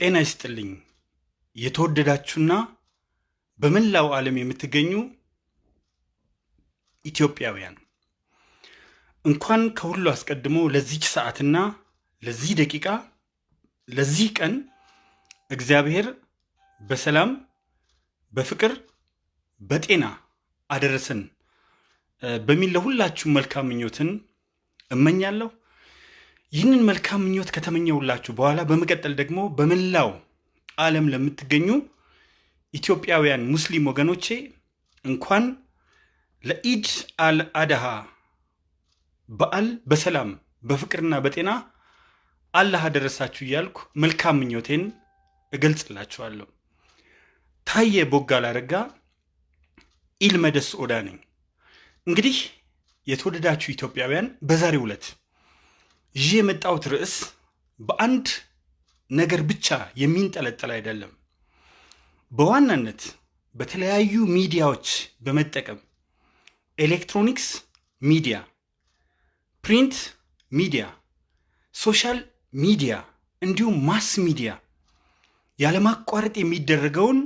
ጤና ይስጥልኝ የተወደዳችሁና በመላው ዓለም የምትገኙ ኢትዮጵያውያን እንኳን ከሁሉ አስቀድሞ ለዚች ሰዓትና ለዚህ ደቂቃ ለዚህ ቀን እግዚአብሔር በሰላም በፍቅር በጤና አደረሰን በሚል ለሁላችሁም መልካም ምኞትን እመኛለሁ። ይህንን መልካም ምኞት ከተመኘሁላችሁ በኋላ በመቀጠል ደግሞ በመላው ዓለም ለምትገኙ ኢትዮጵያውያን ሙስሊም ወገኖቼ እንኳን ለኢድ አል አድሃ በዓል በሰላም በፍቅርና በጤና አላህ አደረሳችሁ እያልኩ መልካም ምኞቴን እገልጽላችኋለሁ። ታየ ቦጋለ አረጋ ኢልመደስ ኦዳ ነኝ። እንግዲህ የተወደዳችሁ ኢትዮጵያውያን በዛሬው ዕለት ይዤ የመጣሁት ርዕስ በአንድ ነገር ብቻ የሚንጠለጠል አይደለም። በዋናነት በተለያዩ ሚዲያዎች በመጠቀም electronics media፣ print media፣ social media እንዲሁም mass media ያለማቋረጥ የሚደረገውን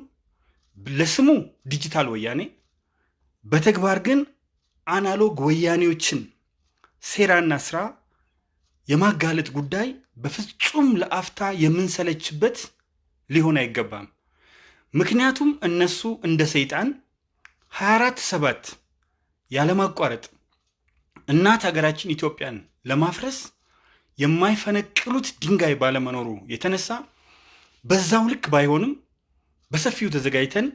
ለስሙ ዲጂታል ወያኔ በተግባር ግን አናሎግ ወያኔዎችን ሴራና ስራ የማጋለጥ ጉዳይ በፍጹም ለአፍታ የምንሰለችበት ሊሆን አይገባም። ምክንያቱም እነሱ እንደ ሰይጣን 24 ሰባት ያለማቋረጥ እናት ሀገራችን ኢትዮጵያን ለማፍረስ የማይፈነቅሉት ድንጋይ ባለመኖሩ የተነሳ በዛው ልክ ባይሆንም በሰፊው ተዘጋጅተን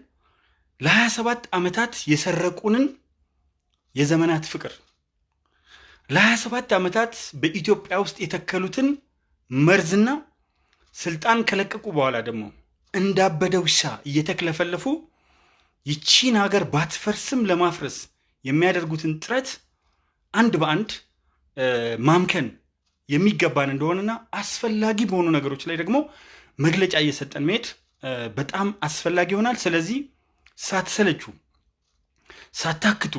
ለ27 ዓመታት የሰረቁንን የዘመናት ፍቅር ለ27 ዓመታት በኢትዮጵያ ውስጥ የተከሉትን መርዝና ስልጣን ከለቀቁ በኋላ ደግሞ እንዳበደ ውሻ እየተክለፈለፉ ይቺን ሀገር ባትፈርስም ለማፍረስ የሚያደርጉትን ጥረት አንድ በአንድ ማምከን የሚገባን እንደሆነና አስፈላጊ በሆኑ ነገሮች ላይ ደግሞ መግለጫ እየሰጠን መሄድ በጣም አስፈላጊ ይሆናል። ስለዚህ ሳትሰለቹ ሳታክቱ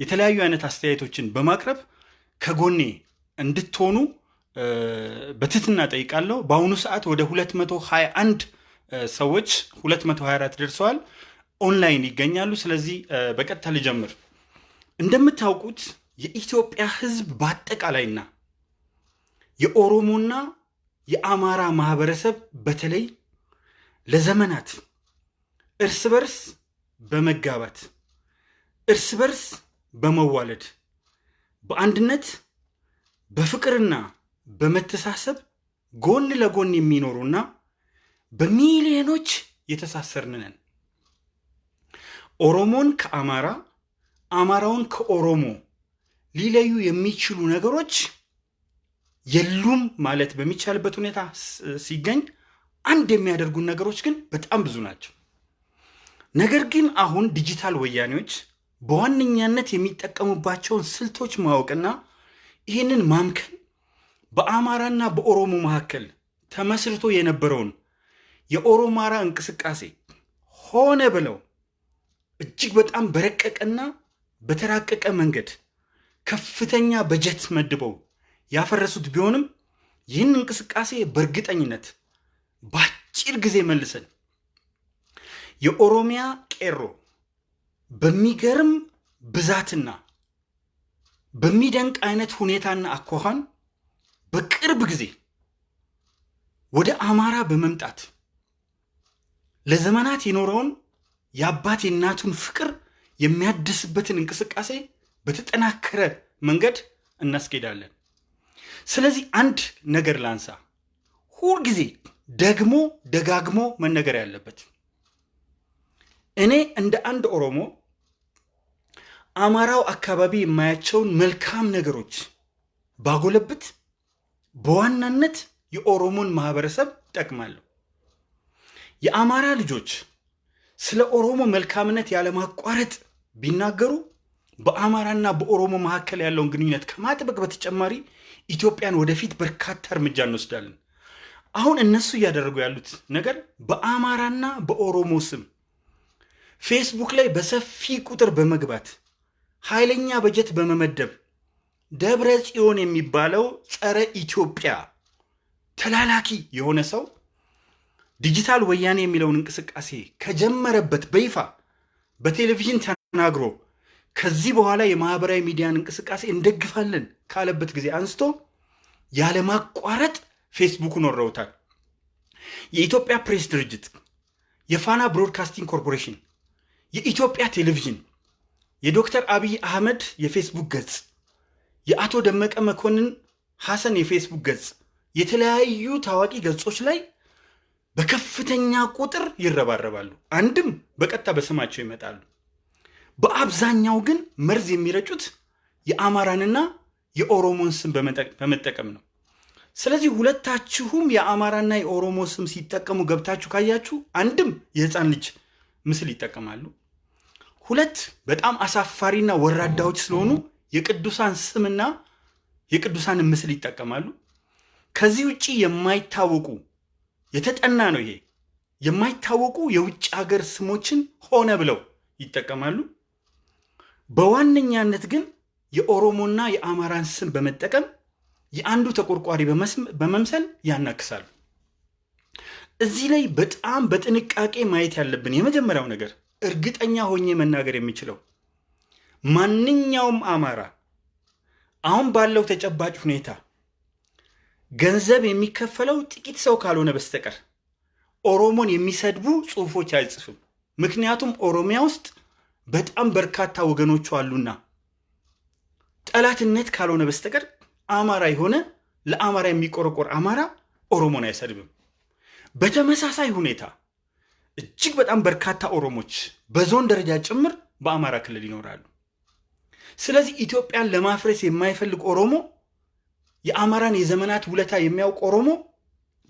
የተለያዩ አይነት አስተያየቶችን በማቅረብ ከጎኔ እንድትሆኑ በትህትና ጠይቃለሁ። በአሁኑ ሰዓት ወደ 221 እ ሰዎች 224 ደርሰዋል፣ ኦንላይን ይገኛሉ። ስለዚህ በቀጥታ ልጀምር። እንደምታውቁት የኢትዮጵያ ሕዝብ በአጠቃላይና የኦሮሞና የአማራ ማህበረሰብ በተለይ ለዘመናት እርስ በርስ በመጋባት እርስ በርስ በመዋለድ በአንድነት በፍቅርና በመተሳሰብ ጎን ለጎን የሚኖሩና በሚሊዮኖች የተሳሰርን ኦሮሞን ከአማራ አማራውን ከኦሮሞ ሊለዩ የሚችሉ ነገሮች የሉም ማለት በሚቻልበት ሁኔታ ሲገኝ አንድ የሚያደርጉን ነገሮች ግን በጣም ብዙ ናቸው። ነገር ግን አሁን ዲጂታል ወያኔዎች በዋነኛነት የሚጠቀሙባቸውን ስልቶች ማወቅና ይህንን ማምከን በአማራና በኦሮሞ መካከል ተመስርቶ የነበረውን የኦሮማራ እንቅስቃሴ ሆነ ብለው እጅግ በጣም በረቀቀና በተራቀቀ መንገድ ከፍተኛ በጀት መድበው ያፈረሱት ቢሆንም ይህን እንቅስቃሴ በእርግጠኝነት በአጭር ጊዜ መልሰን የኦሮሚያ ቄሮ በሚገርም ብዛትና በሚደንቅ አይነት ሁኔታና አኳኋን በቅርብ ጊዜ ወደ አማራ በመምጣት ለዘመናት የኖረውን የአባት የእናቱን ፍቅር የሚያድስበትን እንቅስቃሴ በተጠናከረ መንገድ እናስኬዳለን። ስለዚህ አንድ ነገር ላንሳ፣ ሁልጊዜ ደግሞ ደጋግሞ መነገር ያለበት እኔ እንደ አንድ ኦሮሞ አማራው አካባቢ የማያቸውን መልካም ነገሮች ባጎለብት በዋናነት የኦሮሞን ማህበረሰብ ጠቅማለሁ። የአማራ ልጆች ስለ ኦሮሞ መልካምነት ያለማቋረጥ ቢናገሩ በአማራና በኦሮሞ መካከል ያለውን ግንኙነት ከማጥበቅ በተጨማሪ ኢትዮጵያን ወደፊት በርካታ እርምጃ እንወስዳለን። አሁን እነሱ እያደረጉ ያሉት ነገር በአማራና በኦሮሞ ስም ፌስቡክ ላይ በሰፊ ቁጥር በመግባት ኃይለኛ በጀት በመመደብ ደብረ ጽዮን የሚባለው ጸረ ኢትዮጵያ ተላላኪ የሆነ ሰው ዲጂታል ወያኔ የሚለውን እንቅስቃሴ ከጀመረበት በይፋ በቴሌቪዥን ተናግሮ ከዚህ በኋላ የማህበራዊ ሚዲያን እንቅስቃሴ እንደግፋለን ካለበት ጊዜ አንስቶ ያለማቋረጥ ፌስቡክን ወረውታል። የኢትዮጵያ ፕሬስ ድርጅት፣ የፋና ብሮድካስቲንግ ኮርፖሬሽን፣ የኢትዮጵያ ቴሌቪዥን፣ የዶክተር አብይ አህመድ የፌስቡክ ገጽ፣ የአቶ ደመቀ መኮንን ሐሰን የፌስቡክ ገጽ፣ የተለያዩ ታዋቂ ገጾች ላይ በከፍተኛ ቁጥር ይረባረባሉ። አንድም በቀጥታ በስማቸው ይመጣሉ። በአብዛኛው ግን መርዝ የሚረጩት የአማራንና የኦሮሞን ስም በመጠቀም ነው። ስለዚህ ሁለታችሁም የአማራና የኦሮሞ ስም ሲጠቀሙ ገብታችሁ ካያችሁ አንድም የህፃን ልጅ ምስል ይጠቀማሉ። ሁለት በጣም አሳፋሪና ወራዳዎች ስለሆኑ የቅዱሳን ስምና የቅዱሳን ምስል ይጠቀማሉ። ከዚህ ውጭ የማይታወቁ የተጠና ነው ይሄ የማይታወቁ የውጭ ሀገር ስሞችን ሆነ ብለው ይጠቀማሉ። በዋነኛነት ግን የኦሮሞና የአማራን ስም በመጠቀም የአንዱ ተቆርቋሪ በመምሰል ያናክሳሉ። እዚህ ላይ በጣም በጥንቃቄ ማየት ያለብን የመጀመሪያው ነገር እርግጠኛ ሆኜ መናገር የሚችለው ማንኛውም አማራ አሁን ባለው ተጨባጭ ሁኔታ ገንዘብ የሚከፈለው ጥቂት ሰው ካልሆነ በስተቀር ኦሮሞን የሚሰድቡ ጽሑፎች አይጽፍም። ምክንያቱም ኦሮሚያ ውስጥ በጣም በርካታ ወገኖቹ አሉና ጠላትነት ካልሆነ በስተቀር አማራ የሆነ ለአማራ የሚቆረቆር አማራ ኦሮሞን አይሰድብም። በተመሳሳይ ሁኔታ እጅግ በጣም በርካታ ኦሮሞች በዞን ደረጃ ጭምር በአማራ ክልል ይኖራሉ። ስለዚህ ኢትዮጵያን ለማፍረስ የማይፈልግ ኦሮሞ የአማራን የዘመናት ውለታ የሚያውቅ ኦሮሞ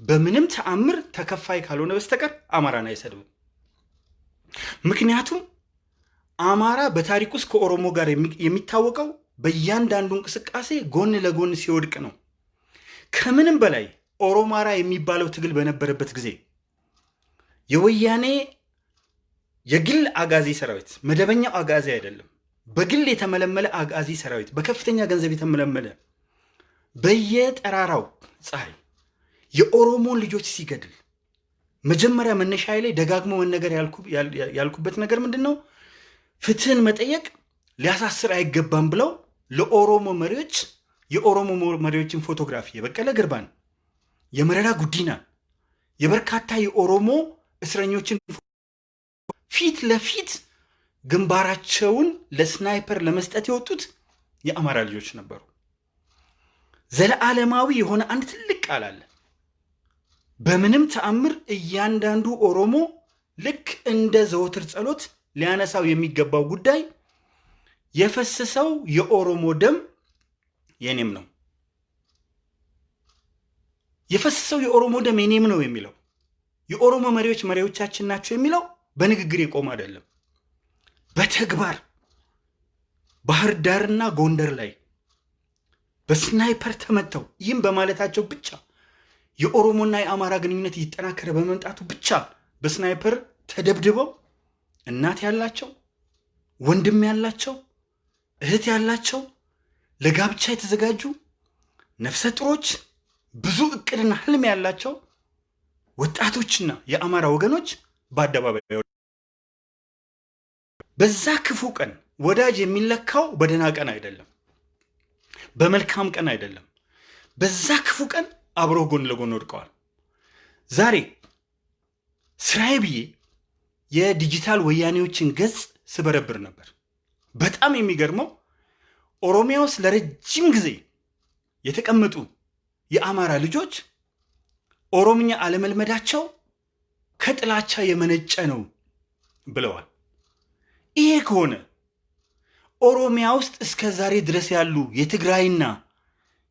በምንም ተአምር ተከፋይ ካልሆነ በስተቀር አማራን አይሰድብም። ምክንያቱም አማራ በታሪክ ውስጥ ከኦሮሞ ጋር የሚታወቀው በእያንዳንዱ እንቅስቃሴ ጎን ለጎን ሲወድቅ ነው። ከምንም በላይ ኦሮማራ የሚባለው ትግል በነበረበት ጊዜ የወያኔ የግል አጋዚ ሰራዊት መደበኛው አጋዚ አይደለም፣ በግል የተመለመለ አጋዚ ሰራዊት በከፍተኛ ገንዘብ የተመለመለ በየጠራራው ፀሐይ የኦሮሞን ልጆች ሲገድል መጀመሪያ መነሻ ላይ ደጋግሞ መነገር ያልኩበት ነገር ምንድን ነው? ፍትህን መጠየቅ ሊያሳስር አይገባም ብለው ለኦሮሞ መሪዎች የኦሮሞ መሪዎችን ፎቶግራፊ የበቀለ ገርባን፣ የመረራ ጉዲናን፣ የበርካታ የኦሮሞ እስረኞችን ፊት ለፊት ግንባራቸውን ለስናይፐር ለመስጠት የወጡት የአማራ ልጆች ነበሩ። ዘለዓለማዊ የሆነ አንድ ትልቅ ቃል አለ። በምንም ተአምር እያንዳንዱ ኦሮሞ ልክ እንደ ዘወትር ጸሎት ሊያነሳው የሚገባው ጉዳይ የፈሰሰው የኦሮሞ ደም የኔም ነው፣ የፈሰሰው የኦሮሞ ደም የኔም ነው የሚለው የኦሮሞ መሪዎች መሪዎቻችን ናቸው የሚለው በንግግር የቆመ አይደለም። በተግባር ባህር ዳርና ጎንደር ላይ በስናይፐር ተመተው ይህም በማለታቸው ብቻ የኦሮሞና የአማራ ግንኙነት እየተጠናከረ በመምጣቱ ብቻ በስናይፐር ተደብድበው እናት ያላቸው ወንድም ያላቸው እህት ያላቸው ለጋብቻ የተዘጋጁ ነፍሰ ጥሮች ብዙ እቅድና ህልም ያላቸው ወጣቶችና የአማራ ወገኖች በአደባባይ በዛ ክፉ ቀን ወዳጅ የሚለካው በደህና ቀን አይደለም፣ በመልካም ቀን አይደለም። በዛ ክፉ ቀን አብረው ጎን ለጎን ወድቀዋል። ዛሬ ስራዬ ብዬ የዲጂታል ወያኔዎችን ገጽ ስበረብር ነበር። በጣም የሚገርመው ኦሮሚያ ውስጥ ለረጅም ጊዜ የተቀመጡ የአማራ ልጆች ኦሮምኛ አለመልመዳቸው ከጥላቻ የመነጨ ነው ብለዋል። ይሄ ከሆነ ኦሮሚያ ውስጥ እስከ ዛሬ ድረስ ያሉ የትግራይና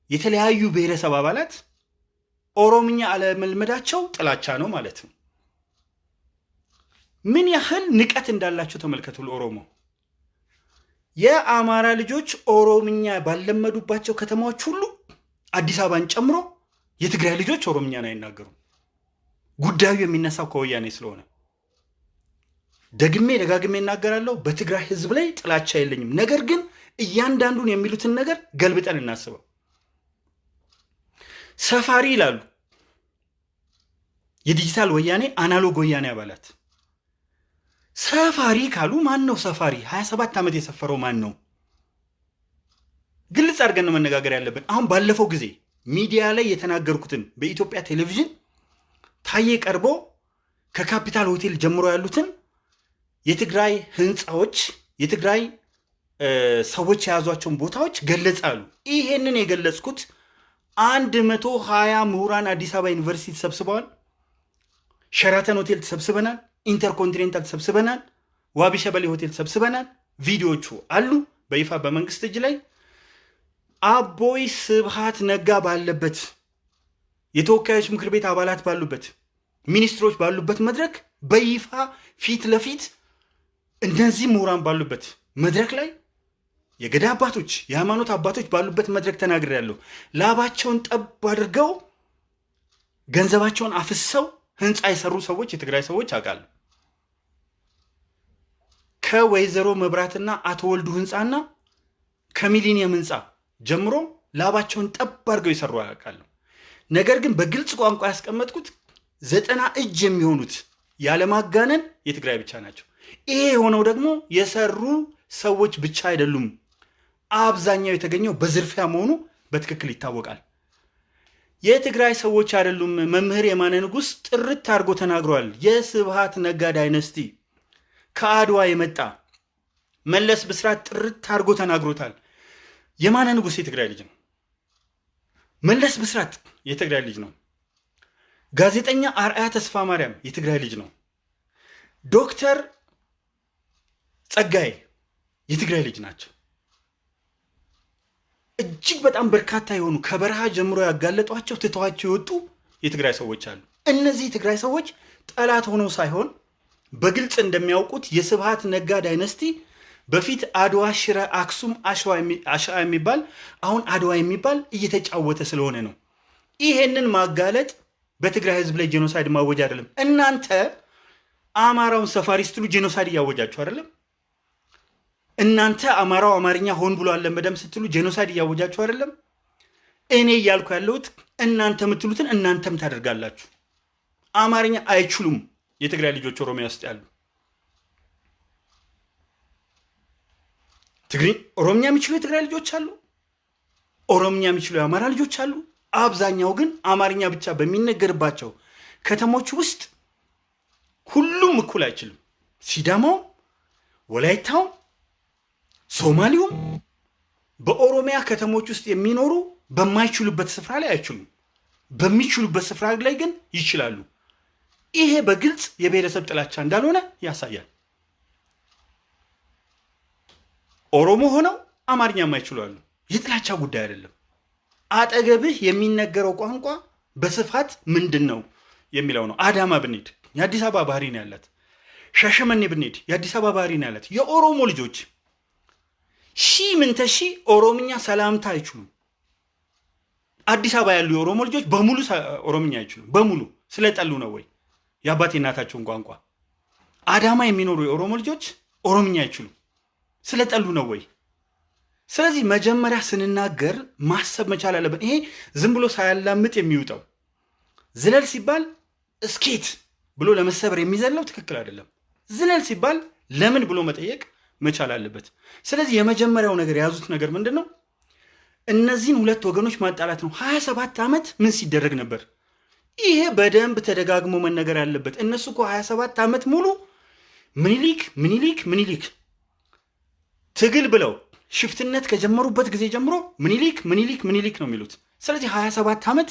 የተለያዩ ብሔረሰብ አባላት ኦሮምኛ አለመልመዳቸው ጥላቻ ነው ማለት ነው። ምን ያህል ንቀት እንዳላቸው ተመልከቱ። ለኦሮሞ የአማራ ልጆች ኦሮምኛ ባለመዱባቸው ከተማዎች ሁሉ አዲስ አበባን ጨምሮ የትግራይ ልጆች ኦሮምኛን አይናገሩም። ጉዳዩ የሚነሳው ከወያኔ ስለሆነ ደግሜ ደጋግሜ እናገራለሁ። በትግራይ ሕዝብ ላይ ጥላቻ የለኝም። ነገር ግን እያንዳንዱን የሚሉትን ነገር ገልብጠን እናስበው። ሰፋሪ ይላሉ። የዲጂታል ወያኔ አናሎግ ወያኔ አባላት ሰፋሪ ካሉ ማን ነው ሰፋሪ? 27 ዓመት የሰፈረው ማን ነው? ግልጽ አድርገን ነው መነጋገር ያለብን። አሁን ባለፈው ጊዜ ሚዲያ ላይ የተናገርኩትን በኢትዮጵያ ቴሌቪዥን ታዬ ቀርቦ ከካፒታል ሆቴል ጀምሮ ያሉትን የትግራይ ህንፃዎች የትግራይ ሰዎች የያዟቸውን ቦታዎች ገለጻሉ። ይሄንን የገለጽኩት አንድ መቶ ሀያ ምሁራን አዲስ አበባ ዩኒቨርሲቲ ተሰብስበዋል። ሸራተን ሆቴል ተሰብስበናል። ኢንተርኮንቲኔንታል ተሰብስበናል። ዋቢ ሸበሌ ሆቴል ተሰብስበናል። ቪዲዮቹ አሉ በይፋ በመንግስት እጅ ላይ አቦይ ስብሃት ነጋ ባለበት የተወካዮች ምክር ቤት አባላት ባሉበት ሚኒስትሮች ባሉበት መድረክ በይፋ ፊት ለፊት እነዚህ ምሁራን ባሉበት መድረክ ላይ የገዳ አባቶች የሃይማኖት አባቶች ባሉበት መድረክ ተናግሬያለሁ። ላባቸውን ጠብ አድርገው ገንዘባቸውን አፍሰው ህንፃ የሰሩ ሰዎች የትግራይ ሰዎች አውቃለሁ። ከወይዘሮ መብራትና አቶ ወልዱ ህንፃና ከሚሊኒየም ህንፃ ጀምሮ ላባቸውን ጠብ አድርገው የሰሩ አውቃለሁ። ነገር ግን በግልጽ ቋንቋ ያስቀመጥኩት ዘጠና እጅ የሚሆኑት ያለማጋነን የትግራይ ብቻ ናቸው። ይሄ የሆነው ደግሞ የሰሩ ሰዎች ብቻ አይደሉም። አብዛኛው የተገኘው በዝርፊያ መሆኑ በትክክል ይታወቃል። የትግራይ ሰዎች አይደሉም። መምህር የማነ ንጉሥ ጥርት አድርጎ ተናግሯል። የስብሃት ነጋ ዳይነስቲ ከአድዋ የመጣ መለስ ብስራት ጥርት አድርጎ ተናግሮታል። የማነ ንጉሥ የትግራይ ልጅ ነው። መለስ ብስራት የትግራይ ልጅ ነው። ጋዜጠኛ አርአያ ተስፋ ማርያም የትግራይ ልጅ ነው። ዶክተር ጸጋዬ የትግራይ ልጅ ናቸው። እጅግ በጣም በርካታ የሆኑ ከበረሃ ጀምሮ ያጋለጧቸው ትተዋቸው የወጡ የትግራይ ሰዎች አሉ። እነዚህ የትግራይ ሰዎች ጠላት ሆነው ሳይሆን በግልጽ እንደሚያውቁት የስብሃት ነጋ ዳይነስቲ በፊት አድዋ፣ ሽረ፣ አክሱም፣ አሸዋ የሚባል አሁን አድዋ የሚባል እየተጫወተ ስለሆነ ነው። ይሄንን ማጋለጥ በትግራይ ህዝብ ላይ genocide ማወጅ አይደለም። እናንተ አማራውን ሰፋሪ ስትሉ genocide እያወጃችሁ አይደለም። እናንተ አማራው አማርኛ ሆን ብሎ አለመደም ስትሉ genocide እያወጃችሁ አይደለም። እኔ እያልኩ ያለሁት እናንተ የምትሉትን እናንተም ታደርጋላችሁ። አማርኛ አይችሉም የትግራይ ልጆች ኦሮሚያ ውስጥ ያሉ ትግሪ ኦሮምኛ የሚችሉ የትግራይ ልጆች አሉ። ኦሮምኛ የሚችሉ የአማራ ልጆች አሉ። አብዛኛው ግን አማርኛ ብቻ በሚነገርባቸው ከተሞች ውስጥ ሁሉም እኩል አይችልም። ሲዳማውም፣ ወላይታውም፣ ሶማሌውም በኦሮሚያ ከተሞች ውስጥ የሚኖሩ በማይችሉበት ስፍራ ላይ አይችሉም። በሚችሉበት ስፍራ ላይ ግን ይችላሉ። ይሄ በግልጽ የብሔረሰብ ጥላቻ እንዳልሆነ ያሳያል። ኦሮሞ ሆነው አማርኛ የማይችሉ አሉ። የጥላቻ ጉዳይ አይደለም። አጠገብህ የሚነገረው ቋንቋ በስፋት ምንድን ነው የሚለው ነው። አዳማ ብንሄድ የአዲስ አበባ ባህሪ ነው ያላት። ሻሸመኔ ብንሄድ የአዲስ አበባ ባህሪ ነው ያላት። የኦሮሞ ልጆች ሺ ምንተ ሺ ኦሮምኛ ሰላምታ አይችሉም። አዲስ አበባ ያሉ የኦሮሞ ልጆች በሙሉ ኦሮምኛ አይችሉም። በሙሉ ስለጠሉ ነው ወይ የአባቴ እናታቸውን ቋንቋ። አዳማ የሚኖሩ የኦሮሞ ልጆች ኦሮምኛ አይችሉም ስለጠሉ ነው ወይ? ስለዚህ መጀመሪያ ስንናገር ማሰብ መቻል አለብን። ይሄ ዝም ብሎ ሳያላምጥ የሚውጠው ዝለል ሲባል እስኬት ብሎ ለመሰበር የሚዘለው ትክክል አይደለም። ዝለል ሲባል ለምን ብሎ መጠየቅ መቻል አለበት። ስለዚህ የመጀመሪያው ነገር የያዙት ነገር ምንድን ነው? እነዚህን ሁለት ወገኖች ማጣላት ነው። ሀያ ሰባት ዓመት ምን ሲደረግ ነበር? ይሄ በደንብ ተደጋግሞ መነገር ያለበት። እነሱ እኮ ሀያ ሰባት ዓመት ሙሉ ምኒሊክ ምኒሊክ ምኒሊክ ትግል ብለው ሽፍትነት ከጀመሩበት ጊዜ ጀምሮ ምኒሊክ ምኒሊክ ምኒሊክ ነው የሚሉት። ስለዚህ 27 ዓመት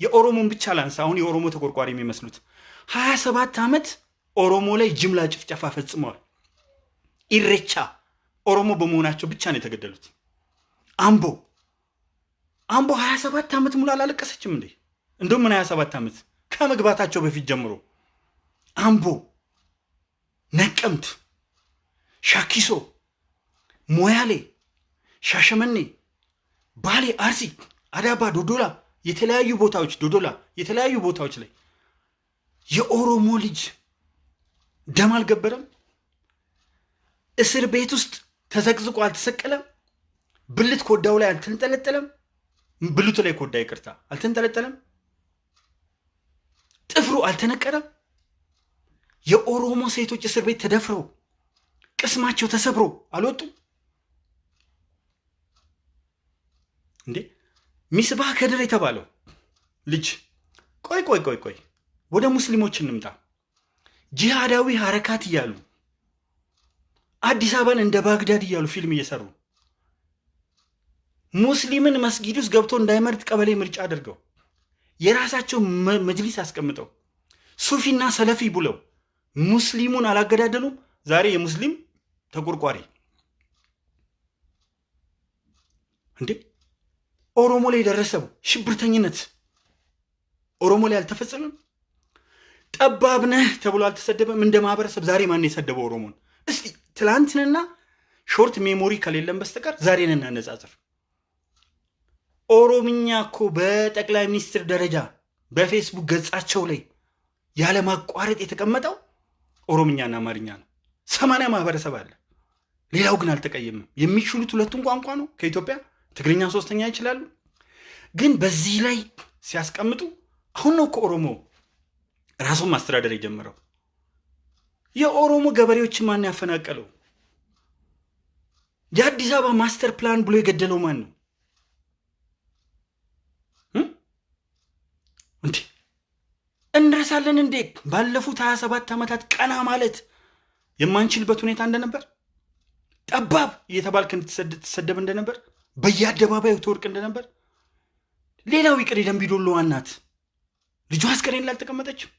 የኦሮሞን ብቻ ላንሳ፣ አሁን የኦሮሞ ተቆርቋሪ የሚመስሉት 27 ዓመት ኦሮሞ ላይ ጅምላ ጭፍጨፋ ፈጽመዋል። ኢሬቻ ኦሮሞ በመሆናቸው ብቻ ነው የተገደሉት። አምቦ አምቦ 27 ዓመት ሙሉ አላለቀሰችም እንዴ? እንደውም ምን 27 ዓመት ከመግባታቸው በፊት ጀምሮ አምቦ፣ ነቀምት፣ ሻኪሶ ሞያሌ፣ ሻሸመኔ፣ ባሌ፣ አርሲ፣ አዳባ፣ ዶዶላ የተለያዩ ቦታዎች ዶዶላ የተለያዩ ቦታዎች ላይ የኦሮሞ ልጅ ደም አልገበረም? እስር ቤት ውስጥ ተዘቅዝቆ አልተሰቀለም? ብልት ኮዳው ላይ አልተንጠለጠለም? ብልቱ ላይ ኮዳ ይቅርታ አልተንጠለጠለም? ጥፍሩ አልተነቀረም? የኦሮሞ ሴቶች እስር ቤት ተደፍረው ቅስማቸው ተሰብሮ አልወጡም እንዴ? ሚስባህ ከድር የተባለው ልጅ ቆይ ቆይ ቆይ ቆይ ወደ ሙስሊሞች እንምጣ። ጂሃዳዊ ሀረካት እያሉ አዲስ አበባን እንደ ባግዳድ እያሉ ፊልም እየሰሩ ሙስሊምን መስጊድ ውስጥ ገብቶ እንዳይመርጥ ቀበሌ ምርጫ አድርገው የራሳቸው መጅሊስ አስቀምጠው ሱፊና ሰለፊ ብለው ሙስሊሙን አላገዳደሉም። ዛሬ የሙስሊም ተቆርቋሪ እንዴ! ኦሮሞ ላይ የደረሰው ሽብርተኝነት ኦሮሞ ላይ አልተፈጸመም? ጠባብ ነህ ተብሎ አልተሰደበም? እንደ ማህበረሰብ ዛሬ ማን የሰደበው ኦሮሞን? እስቲ ትላንትንና short memory ከሌለን በስተቀር ዛሬን እናነጻጽር። ኦሮምኛ እኮ በጠቅላይ ሚኒስትር ደረጃ በፌስቡክ ገጻቸው ላይ ያለማቋረጥ የተቀመጠው ኦሮምኛና አማርኛ ነው። ሰማንያ ማህበረሰብ አለ። ሌላው ግን አልተቀየምም። የሚችሉት ሁለቱን ቋንቋ ነው ከኢትዮጵያ ትግርኛ ሶስተኛ ይችላሉ። ግን በዚህ ላይ ሲያስቀምጡ አሁን ነው ከኦሮሞ ራሱን ማስተዳደር የጀመረው። የኦሮሞ ገበሬዎችን ማን ያፈናቀለው? የአዲስ አበባ master plan ብሎ የገደለው ማን ነው? እንዴ እንረሳለን እንዴ? ባለፉት 27 ዓመታት ቀና ማለት የማንችልበት ሁኔታ እንደነበር፣ ጠባብ እየተባልክ እንድትሰደብ እንደነበር፣ በየአደባባዩ ትወርቅ እንደነበር። ሌላው ይቅር የደንቢዶሎ እናት ልጇ አስከሬን ላልተቀመጠችም።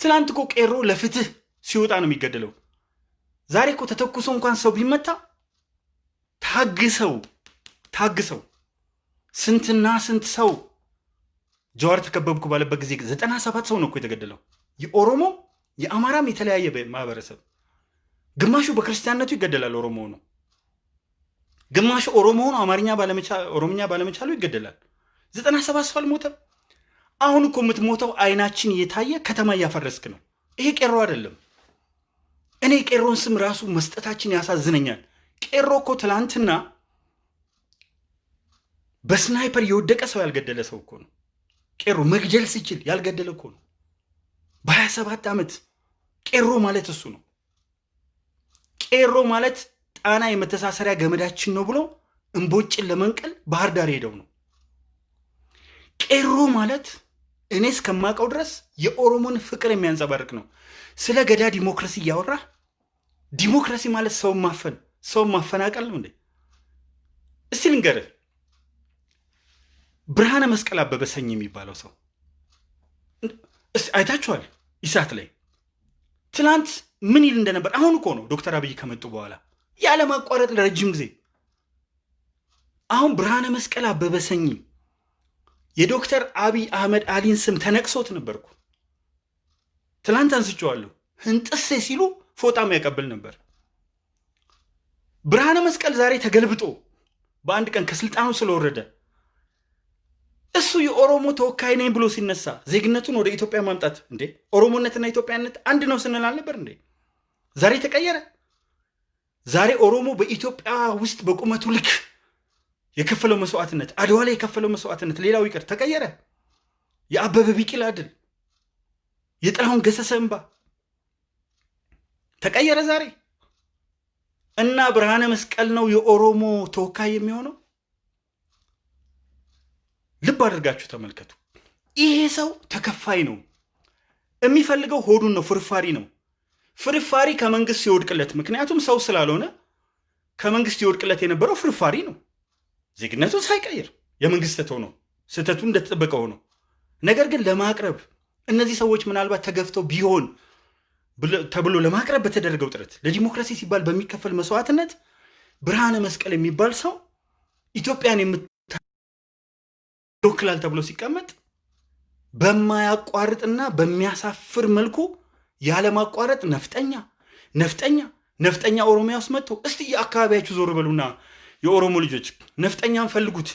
ትናንት እኮ ቄሮ ለፍትህ ሲወጣ ነው የሚገደለው። ዛሬ እኮ ተተኩሶ እንኳን ሰው ቢመታ ታግሰው ታግሰው ስንትና ስንት ሰው ጀዋር ተከበብኩ ባለበት ጊዜ ዘጠና ሰባት ሰው ነው እኮ የተገደለው። የኦሮሞ የአማራም የተለያየ ማህበረሰብ ግማሹ በክርስቲያንነቱ ይገደላል፣ ኦሮሞ ነው። ግማሹ ኦሮሞ ሆኖ አማርኛ ኦሮምኛ ባለመቻሉ ይገደላል። ዘጠና ሰባት ሰው አልሞተም። አሁን እኮ የምትሞተው አይናችን እየታየ ከተማ እያፈረስክ ነው። ይሄ ቄሮ አይደለም። እኔ ቄሮን ስም ራሱ መስጠታችን ያሳዝነኛል። ቄሮ እኮ ትላንትና በስናይፐር የወደቀ ሰው ያልገደለ ሰው እኮ ነው። ቄሮ መግደል ሲችል ያልገደለ እኮ ነው። በሀያ ሰባት ዓመት ቄሮ ማለት እሱ ነው። ቄሮ ማለት ጣና የመተሳሰሪያ ገመዳችን ነው ብሎ እምቦጭን ለመንቀል ባህር ዳር ሄደው ነው። ቄሮ ማለት እኔ እስከማውቀው ድረስ የኦሮሞን ፍቅር የሚያንጸባርቅ ነው። ስለ ገዳ ዲሞክራሲ እያወራ ዲሞክራሲ ማለት ሰውን ማፈን ሰውን ማፈናቀል ነው እንዴ? እስቲ ልንገርህ፣ ብርሃነ መስቀል አበበ ሰኝ የሚባለው ሰው አይታችኋል? ኢሳት ላይ ትናንት ምን ይል እንደነበር። አሁን እኮ ነው ዶክተር አብይ ከመጡ በኋላ ያለማቋረጥ ለረጅም ጊዜ አሁን ብርሃነ መስቀል አበበ ሰኝ የዶክተር አብይ አህመድ አሊን ስም ተነቅሶት ነበርኩ። ትላንት አንስቼዋለሁ። ህንጥሴ ሲሉ ፎጣም ያቀብል ነበር። ብርሃነ መስቀል ዛሬ ተገልብጦ በአንድ ቀን ከስልጣኑ ስለወረደ እሱ የኦሮሞ ተወካይ ነኝ ብሎ ሲነሳ ዜግነቱን ወደ ኢትዮጵያ ማምጣት እንዴ ኦሮሞነትና ኢትዮጵያነት አንድ ነው ስንል አልነበር እንዴ? ዛሬ ተቀየረ። ዛሬ ኦሮሞ በኢትዮጵያ ውስጥ በቁመቱ ልክ የከፈለው መስዋዕትነት አድዋ ላይ የከፈለው መስዋዕትነት ሌላው ይቅር ተቀየረ። የአበበ ቢቂላ ድል፣ የጥላሁን ገሰሰ እንባ ተቀየረ ዛሬ እና ብርሃነ መስቀል ነው የኦሮሞ ተወካይ የሚሆነው። ልብ አድርጋችሁ ተመልከቱ። ይሄ ሰው ተከፋይ ነው። የሚፈልገው ሆዱን ነው፣ ፍርፋሪ ነው። ፍርፋሪ ከመንግስት ሲወድቅለት፣ ምክንያቱም ሰው ስላልሆነ ከመንግስት ይወድቅለት የነበረው ፍርፋሪ ነው። ዜግነቱን ሳይቀይር የመንግስት ስህተት ሆኖ ስህተቱ እንደተጠበቀ ሆኖ ነገር ግን ለማቅረብ እነዚህ ሰዎች ምናልባት ተገፍተው ቢሆን ተብሎ ለማቅረብ በተደረገው ጥረት ለዲሞክራሲ ሲባል በሚከፈል መስዋዕትነት ብርሃነ መስቀል የሚባል ሰው ኢትዮጵያን ይወክላል ተብሎ ሲቀመጥ በማያቋርጥና በሚያሳፍር መልኩ ያለማቋረጥ ነፍጠኛ ነፍጠኛ ነፍጠኛ ኦሮሚያ ውስጥ መጥቶ እስቲ የአካባቢያችሁ ዞር በሉና የኦሮሞ ልጆች ነፍጠኛን ፈልጉት፣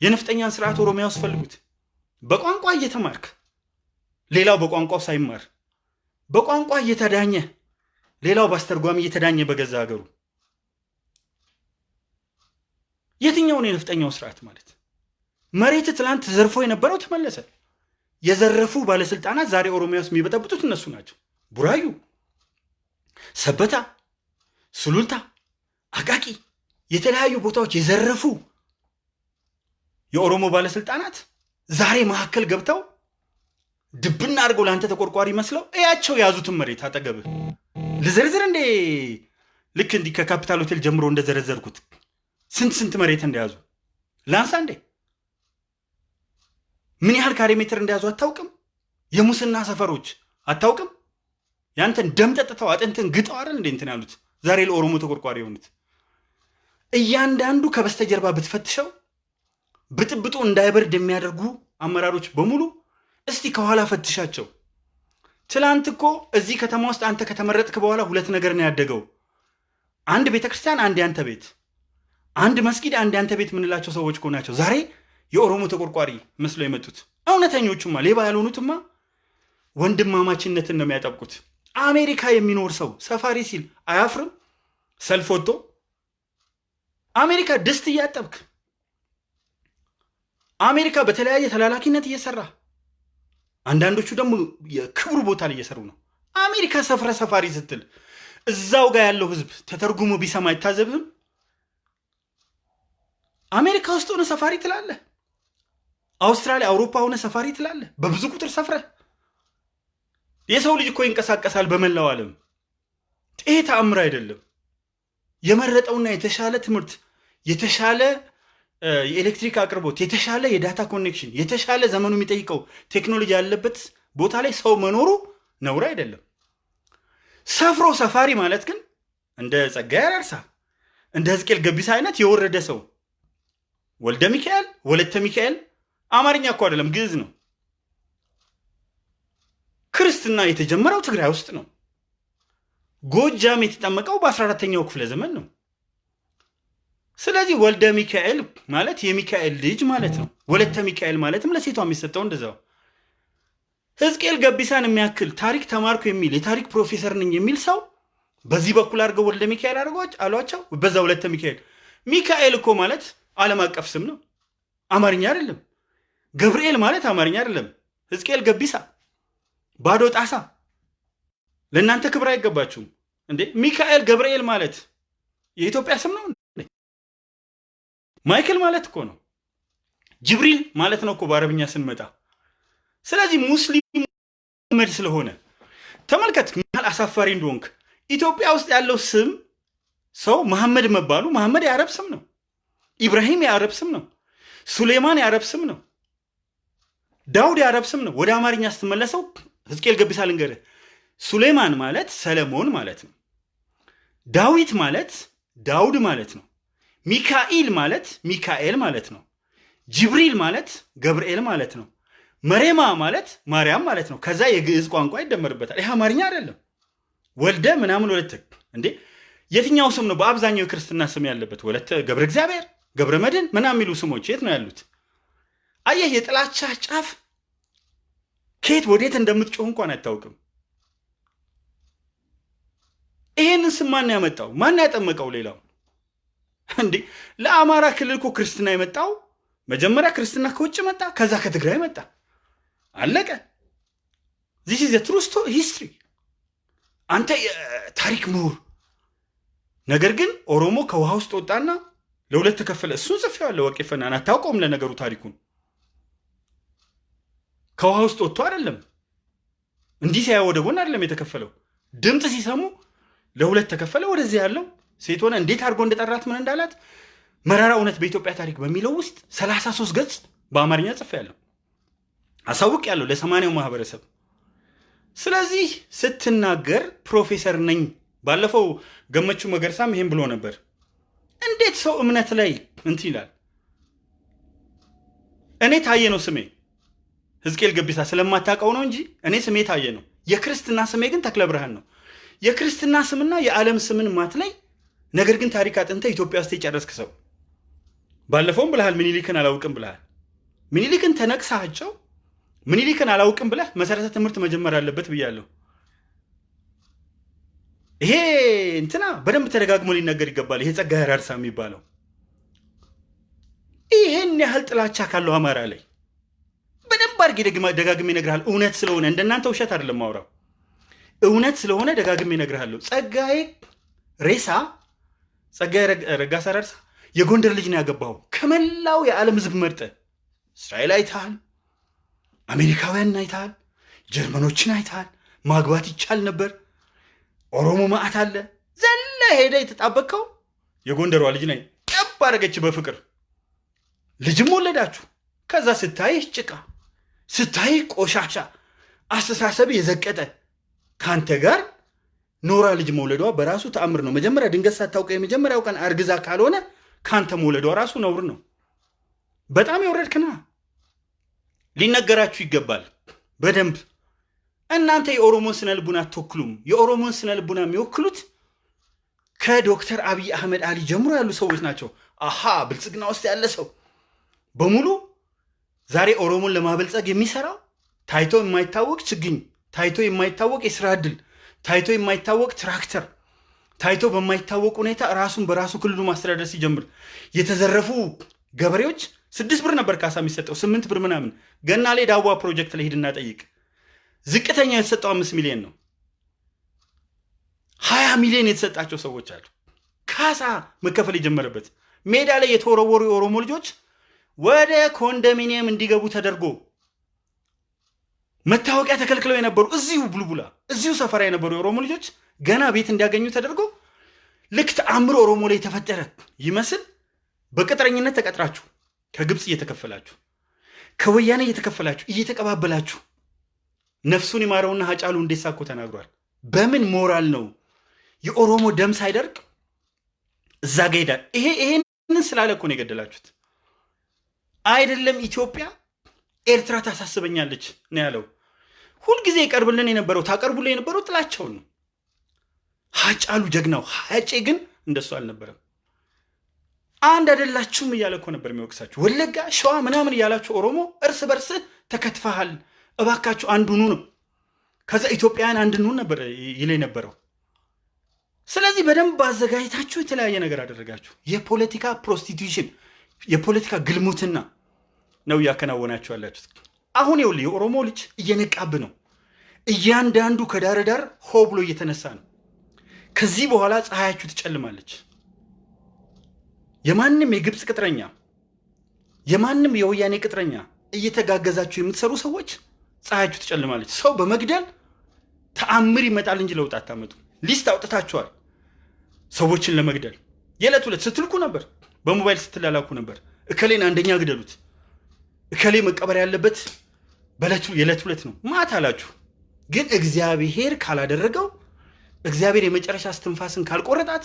የነፍጠኛን ስርዓት ኦሮሚያ ውስጥ ፈልጉት። በቋንቋ እየተማርክ ሌላው በቋንቋው ሳይማር በቋንቋ እየተዳኘ ሌላው በአስተርጓሚ እየተዳኘ በገዛ ሀገሩ የትኛውን የነፍጠኛው ስርዓት ማለት መሬት ትላንት ዘርፎ የነበረው ተመለሰ። የዘረፉ ባለስልጣናት ዛሬ ኦሮሚያ ውስጥ የሚበጠብጡት እነሱ ናቸው። ቡራዩ፣ ሰበታ፣ ሱሉልታ፣ አቃቂ የተለያዩ ቦታዎች የዘረፉ የኦሮሞ ባለስልጣናት ዛሬ መካከል ገብተው ድብና አድርገው ለአንተ ተቆርቋሪ መስለው እያቸው የያዙትን መሬት አጠገብህ ልዘርዝር እንዴ? ልክ እንዲህ ከካፒታል ሆቴል ጀምሮ እንደዘረዘርኩት ስንት ስንት መሬት እንደያዙ ላንሳ እንዴ? ምን ያህል ካሬ ሜትር እንደያዙ አታውቅም? የሙስና ሰፈሮች አታውቅም? ያንተን ደም ጠጥተው አጥንትን ግጠው አይደል እንዴ እንትን ያሉት ዛሬ ለኦሮሞ ተቆርቋሪ የሆኑት እያንዳንዱ ከበስተጀርባ ብትፈትሸው ብጥብጡ እንዳይበርድ የሚያደርጉ አመራሮች በሙሉ እስቲ ከኋላ ፈትሻቸው። ትላንት እኮ እዚህ ከተማ ውስጥ አንተ ከተመረጥክ በኋላ ሁለት ነገር ነው ያደገው። አንድ ቤተ ክርስቲያን፣ አንድ ያንተ ቤት፣ አንድ መስጊድ፣ አንድ ያንተ ቤት የምንላቸው ሰዎች እኮ ናቸው ዛሬ የኦሮሞ ተቆርቋሪ መስሎ የመጡት። እውነተኞቹማ ሌባ ያልሆኑትማ ወንድማማችነትን ነው የሚያጠብቁት። አሜሪካ የሚኖር ሰው ሰፋሪ ሲል አያፍርም? ሰልፍ ወጥቶ አሜሪካ ድስት እያጠብክ አሜሪካ በተለያየ ተላላኪነት እየሰራ አንዳንዶቹ ደግሞ የክብሩ ቦታ ላይ እየሰሩ ነው። አሜሪካ ሰፍረ ሰፋሪ ስትል እዛው ጋር ያለው ህዝብ ተተርጉሞ ቢሰማ አይታዘብህም? አሜሪካ ውስጥ ሆነ ሰፋሪ ትላለህ። አውስትራሊያ፣ አውሮፓ ሆነ ሰፋሪ ትላለህ። በብዙ ቁጥር ሰፍረህ የሰው ልጅ እኮ ይንቀሳቀሳል በመላው ዓለም። ይሄ ተአምር አይደለም። የመረጠውና የተሻለ ትምህርት፣ የተሻለ የኤሌክትሪክ አቅርቦት፣ የተሻለ የ data connection፣ የተሻለ ዘመኑ የሚጠይቀው ቴክኖሎጂ ያለበት ቦታ ላይ ሰው መኖሩ ነውር አይደለም። ሰፍሮ ሰፋሪ ማለት ግን እንደ ጸጋዬ አራርሳ እንደ ሕዝቅኤል ገቢሳ አይነት የወረደ ሰው ወልደ ሚካኤል ወለተ ሚካኤል አማርኛ እኮ አይደለም ግዕዝ ነው። ክርስትና የተጀመረው ትግራይ ውስጥ ነው። ጎጃም የተጠመቀው በ14ተኛው ክፍለ ዘመን ነው። ስለዚህ ወልደ ሚካኤል ማለት የሚካኤል ልጅ ማለት ነው። ወለተ ሚካኤል ማለትም ለሴቷ የሚሰጠው እንደዛው። ሕዝቅኤል ገቢሳን የሚያክል ታሪክ ተማርኩ የሚል የታሪክ ፕሮፌሰር ነኝ የሚል ሰው በዚህ በኩል አድርገው ወልደ ሚካኤል አድርገዋች አሏቸው፣ በዛ ወለተ ሚካኤል። ሚካኤል እኮ ማለት ዓለም አቀፍ ስም ነው፣ አማርኛ አይደለም። ገብርኤል ማለት አማርኛ አይደለም። ሕዝቅኤል ገቢሳ ባዶ ጣሳ ለእናንተ ክብር አይገባችሁም እንዴ? ሚካኤል ገብርኤል ማለት የኢትዮጵያ ስም ነው። ማይክል ማለት እኮ ነው። ጅብሪል ማለት ነው እኮ በአረብኛ ስንመጣ። ስለዚህ ሙስሊም መድ ስለሆነ ተመልከት ምን ያህል አሳፋሪ እንደሆንክ። ኢትዮጵያ ውስጥ ያለው ስም ሰው መሐመድ መባሉ መሐመድ የአረብ ስም ነው። ኢብራሂም የአረብ ስም ነው። ሱሌማን የአረብ ስም ነው። ዳውድ የአረብ ስም ነው። ወደ አማርኛ ስትመለሰው ሕዝቅኤል ገቢሳ ልንገርህ፣ ሱሌማን ማለት ሰለሞን ማለት ነው። ዳዊት ማለት ዳውድ ማለት ነው። ሚካኤል ማለት ሚካኤል ማለት ነው። ጅብሪል ማለት ገብርኤል ማለት ነው። መሬማ ማለት ማርያም ማለት ነው። ከዛ የግዕዝ ቋንቋ ይደመርበታል። ይህ አማርኛ አይደለም። ወልደ ምናምን ወለተ እንዴ! የትኛው ስም ነው በአብዛኛው የክርስትና ስም ያለበት? ወለተ ገብረ እግዚአብሔር፣ ገብረ መድን ምናምን የሚሉ ስሞች የት ነው ያሉት? አየህ፣ የጥላቻ ጫፍ ከየት ወዴት እንደምትጮህ እንኳን አታውቅም። ይሄንን ስም ማን ያመጣው? ማን ያጠመቀው? ሌላው እንዴ ለአማራ ክልል እኮ ክርስትና የመጣው መጀመሪያ ክርስትና ከውጭ መጣ፣ ከዛ ከትግራይ መጣ። አለቀ። This is true history። አንተ የታሪክ ምሁር፣ ነገር ግን ኦሮሞ ከውሃ ውስጥ ወጣና ለሁለት ተከፈለ። እሱን ጽፌዋለሁ። ወቄፈናን አታውቀውም። ለነገሩ ታሪኩን ከውሃ ውስጥ ወጥቶ አይደለም እንዲህ ሲያ ወደ ጎን አይደለም የተከፈለው። ድምፅ ሲሰሙ ለሁለት ተከፈለ። ወደዚህ ያለው ሴት ሆነ እንዴት አድርጎ እንደጠራት ምን እንዳላት መራራ እውነት በኢትዮጵያ ታሪክ በሚለው ውስጥ 33 ገጽ በአማርኛ ጽፌያለሁ፣ አሳውቅ ያለው ለሰማንያው ማህበረሰብ። ስለዚህ ስትናገር ፕሮፌሰር ነኝ። ባለፈው ገመቹ መገርሳም ይሄን ብሎ ነበር። እንዴት ሰው እምነት ላይ እንትን ይላል? እኔ ታየ ነው ስሜ ሕዝቅኤል ገቢሳ ስለማታውቀው ነው እንጂ እኔ ስሜ ታየ ነው። የክርስትና ስሜ ግን ተክለ ብርሃን ነው። የክርስትና ስምና የዓለም ስምን ማትለይ ነገር ግን ታሪክ አጥንተ ኢትዮጵያ ውስጥ የጨረስክ ሰው ባለፈውም ብልሃል። ምኒልክን አላውቅም ብልሃል። ምኒልክን ተነቅሳቸው ምኒልክን አላውቅም ብለህ መሰረተ ትምህርት መጀመር አለበት ብያለሁ። ይሄ እንትና በደንብ ተደጋግሞ ሊነገር ይገባል። ይሄ ጸጋዬ አራርሳ የሚባለው ይሄን ያህል ጥላቻ ካለው አማራ ላይ በደንብ አድርጌ ደጋግሜ እነግርሃለሁ። እውነት ስለሆነ እንደናንተ ውሸት አይደለም ማውራው፣ እውነት ስለሆነ ደጋግሜ እነግርሃለሁ። ጸጋዬ ሬሳ ጸጋዬ ረጋሳ ራርሳ የጎንደር ልጅ ነው ያገባው። ከመላው የዓለም ህዝብ መርጠ እስራኤል አይተሃል፣ አሜሪካውያን አይተሃል፣ ጀርመኖችን አይተሃል። ማግባት ይቻል ነበር። ኦሮሞ ማዕት አለ። ዘለ ሄደ የተጣበቀው የጎንደሯ ልጅ ነኝ ጠብ አደረገች በፍቅር ልጅም ወለዳችሁ። ከዛ ስታይህ ጭቃ ስታይህ ቆሻሻ አስተሳሰብ የዘቀጠ ከአንተ ጋር ኖራ ልጅ መውለዷ በራሱ ተአምር ነው። መጀመሪያ ድንገት ሳታውቀ የመጀመሪያው ቀን አርግዛ ካልሆነ ከአንተ መውለዷ ራሱ ነውር ነው። በጣም የወረድክና ሊነገራችሁ ይገባል በደንብ እናንተ የኦሮሞን ስነ ልቡና አትወክሉም። የኦሮሞን ስነ ልቡና የሚወክሉት ከዶክተር አብይ አህመድ አሊ ጀምሮ ያሉ ሰዎች ናቸው። አሃ ብልጽግና ውስጥ ያለ ሰው በሙሉ ዛሬ ኦሮሞን ለማበልጸግ የሚሰራው ታይቶ የማይታወቅ ችግኝ፣ ታይቶ የማይታወቅ የስራ ዕድል፣ ታይቶ የማይታወቅ ትራክተር፣ ታይቶ በማይታወቅ ሁኔታ ራሱን በራሱ ክልሉ ማስተዳደር ሲጀምር የተዘረፉ ገበሬዎች ስድስት ብር ነበር ካሳ የሚሰጠው ስምንት ብር ምናምን። ገና ላይ ዳዋ ፕሮጀክት ላይ ሂድና ጠይቅ። ዝቅተኛ የተሰጠው አምስት ሚሊዮን ነው። ሀያ ሚሊዮን የተሰጣቸው ሰዎች አሉ። ካሳ መከፈል የጀመረበት ሜዳ ላይ የተወረወሩ የኦሮሞ ልጆች ወደ ኮንዶሚኒየም እንዲገቡ ተደርጎ መታወቂያ ተከልክለው የነበሩ እዚሁ ቡልቡላ እዚሁ ሰፈራ የነበሩ የኦሮሞ ልጆች ገና ቤት እንዲያገኙ ተደርጎ ልክ ተአምር ኦሮሞ ላይ የተፈጠረ ይመስል በቅጥረኝነት ተቀጥራችሁ ከግብፅ እየተከፈላችሁ ከወያኔ እየተከፈላችሁ እየተቀባበላችሁ ነፍሱን ይማረውና ሀጫሉ ሁንዴሳ እኮ ተናግሯል። በምን ሞራል ነው የኦሮሞ ደም ሳይደርቅ እዛ ጋ? ይሄ ይሄንን ስላለ እኮ ነው የገደላችሁት። አይደለም ኢትዮጵያ ኤርትራ ታሳስበኛለች ነው ያለው። ሁልጊዜ ይቀርብልን የነበረው ታቀርቡልን የነበረው ጥላቸውን ነው። ሀጫሉ ጀግናው ሀጬ ግን እንደሱ አልነበረም። አንድ አይደላችሁም እያለ እኮ ነበር የሚወቅሳችሁ። ወለጋ፣ ሸዋ ምናምን እያላችሁ ኦሮሞ እርስ በርስ ተከትፈሃል፣ እባካችሁ አንዱኑ ነው። ከዛ ኢትዮጵያውያን አንድኑ ነበር ይል የነበረው። ስለዚህ በደንብ አዘጋጅታችሁ የተለያየ ነገር አደረጋችሁ። የፖለቲካ prostitution፣ የፖለቲካ ግልሙትና ነው እያከናወናችሁ ያላችሁት። አሁን ይኸውልህ የኦሮሞ ልጅ እየነቃብ ነው። እያንዳንዱ ከዳር ዳር ሆ ብሎ እየተነሳ ነው። ከዚህ በኋላ ፀሐያችሁ ትጨልማለች። የማንም የግብፅ ቅጥረኛ የማንም የወያኔ ቅጥረኛ እየተጋገዛችሁ የምትሰሩ ሰዎች ፀሐያችሁ ትጨልማለች። ሰው በመግደል ተአምር ይመጣል እንጂ ለውጥ አታመጡ። ሊስት አውጥታችኋል ሰዎችን ለመግደል የዕለት ሁለት ስትልኩ ነበር፣ በሞባይል ስትላላኩ ነበር። እከሌን አንደኛ ግደሉት፣ እከሌ መቀበር ያለበት በዕለቱ የዕለት ሁለት ነው ማት አላችሁ። ግን እግዚአብሔር ካላደረገው እግዚአብሔር የመጨረሻ እስትንፋስን ካልቆረጣት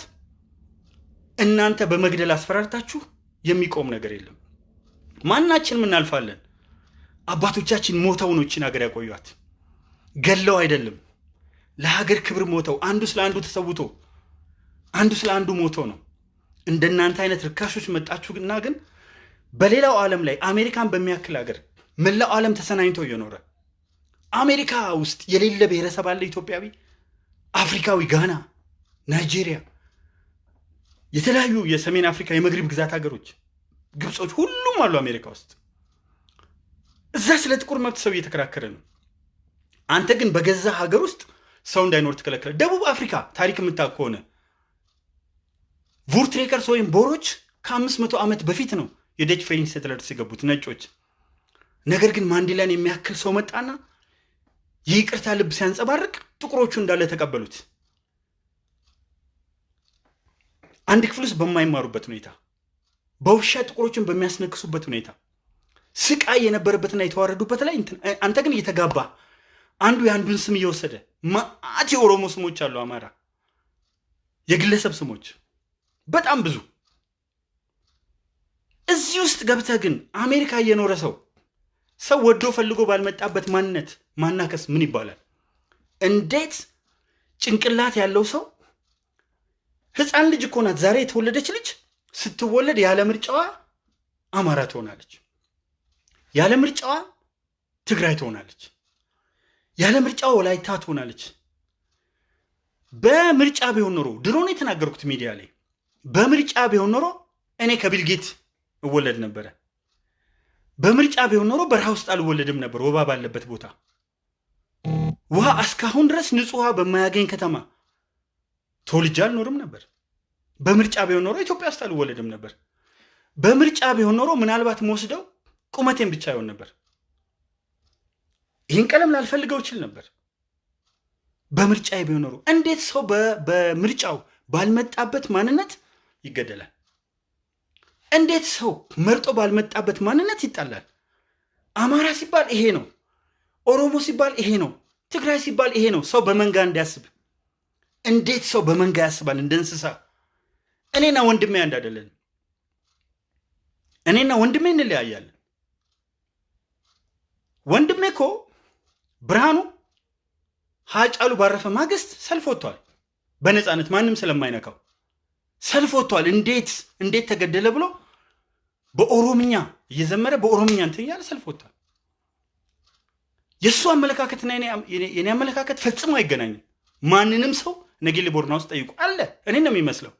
እናንተ በመግደል አስፈራርታችሁ የሚቆም ነገር የለም። ማናችንም እናልፋለን። አባቶቻችን ሞተው ነው ይችን ሀገር ያቆዩት፣ ገለው አይደለም። ለሀገር ክብር ሞተው አንዱ ስለ አንዱ ተሰውቶ አንዱ ስለ አንዱ ሞቶ ነው። እንደናንተ አይነት ርካሾች መጣችሁና ግን በሌላው ዓለም ላይ አሜሪካን በሚያክል ሀገር መላው ዓለም ተሰናኝቶ እየኖረ አሜሪካ ውስጥ የሌለ ብሔረሰብ አለ ኢትዮጵያዊ፣ አፍሪካዊ፣ ጋና፣ ናይጄሪያ፣ የተለያዩ የሰሜን አፍሪካ የመግሪብ ግዛት ሀገሮች፣ ግብጾች፣ ሁሉም አሉ አሜሪካ ውስጥ። እዛ ስለ ጥቁር መብት ሰው እየተከራከረ ነው። አንተ ግን በገዛ ሀገር ውስጥ ሰው እንዳይኖር ትከለከለ። ደቡብ አፍሪካ ታሪክ የምታውቅ ከሆነ Voortrekkers ወይም ቦሮች ከአምስት መቶ ዓመት በፊት ነው የ Dutch faring settlers የገቡት ነጮች። ነገር ግን ማንዴላን የሚያክል ሰው መጣና የይቅርታ ልብ ሲያንጸባርቅ ጥቁሮቹ እንዳለ ተቀበሉት። አንድ ክፍል ውስጥ በማይማሩበት ሁኔታ፣ በውሻ ጥቁሮችን በሚያስነክሱበት ሁኔታ፣ ስቃይ የነበረበትና የተዋረዱበት ላይ አንተ ግን እየተጋባ አንዱ የአንዱን ስም እየወሰደ ማአት የኦሮሞ ስሞች አሉ። አማራ የግለሰብ ስሞች በጣም ብዙ። እዚህ ውስጥ ገብተህ ግን አሜሪካ እየኖረ ሰው ሰው ወዶ ፈልጎ ባልመጣበት ማንነት ማናከስ ምን ይባላል? እንዴት ጭንቅላት ያለው ሰው ህፃን ልጅ እኮ ናት ዛሬ የተወለደች ልጅ ስትወለድ ያለ ምርጫዋ አማራ ትሆናለች፣ ያለ ምርጫዋ ትግራይ ትሆናለች፣ ያለ ምርጫዋ ወላይታ ትሆናለች። በምርጫ ቢሆን ኖሮ ድሮ ነው የተናገርኩት ሚዲያ ላይ በምርጫ ቢሆን ኖሮ እኔ ከቢልጌት እወለድ ነበረ። በምርጫ ቢሆን ኖሮ በረሃ ውስጥ አልወለድም ነበር፣ ወባ ባለበት ቦታ። ውሃ እስካሁን ድረስ ንጹህ ውሃ በማያገኝ ከተማ ተወልጄ አልኖርም ነበር። በምርጫ ቢሆን ኖሮ ኢትዮጵያ ውስጥ አልወለድም ነበር። በምርጫ ቢሆን ኖሮ ምናልባት መወስደው ቁመቴን ብቻ ይሆን ነበር። ይህን ቀለም ላልፈልገው ይችል ነበር። በምርጫ ቢሆን ኖሮ እንዴት ሰው በምርጫው ባልመጣበት ማንነት ይገደላል? እንዴት ሰው መርጦ ባልመጣበት ማንነት ይጣላል? አማራ ሲባል ይሄ ነው፣ ኦሮሞ ሲባል ይሄ ነው፣ ትግራይ ሲባል ይሄ ነው። ሰው በመንጋ እንዲያስብ እንዴት ሰው በመንጋ ያስባል? እንደ እንስሳ። እኔና ወንድሜ አንድ አይደለን። እኔና ወንድሜ እንለያያለን። ወንድሜ እኮ ብርሃኑ ሀጫሉ ባረፈ ማግስት ሰልፍ ወጥቷል። በነፃነት ማንም ስለማይነካው ሰልፍ ወጥቷል። እንዴት እንዴት ተገደለ ብሎ በኦሮምኛ እየዘመረ በኦሮምኛ እንትን እያለ ሰልፍ ወጥቷል። የእሱ አመለካከትና የኔ አመለካከት ፈጽሞ አይገናኝም። ማንንም ሰው ነጌሌ ቦርና ውስጥ ጠይቁ አለ። እኔ ነው የሚመስለው።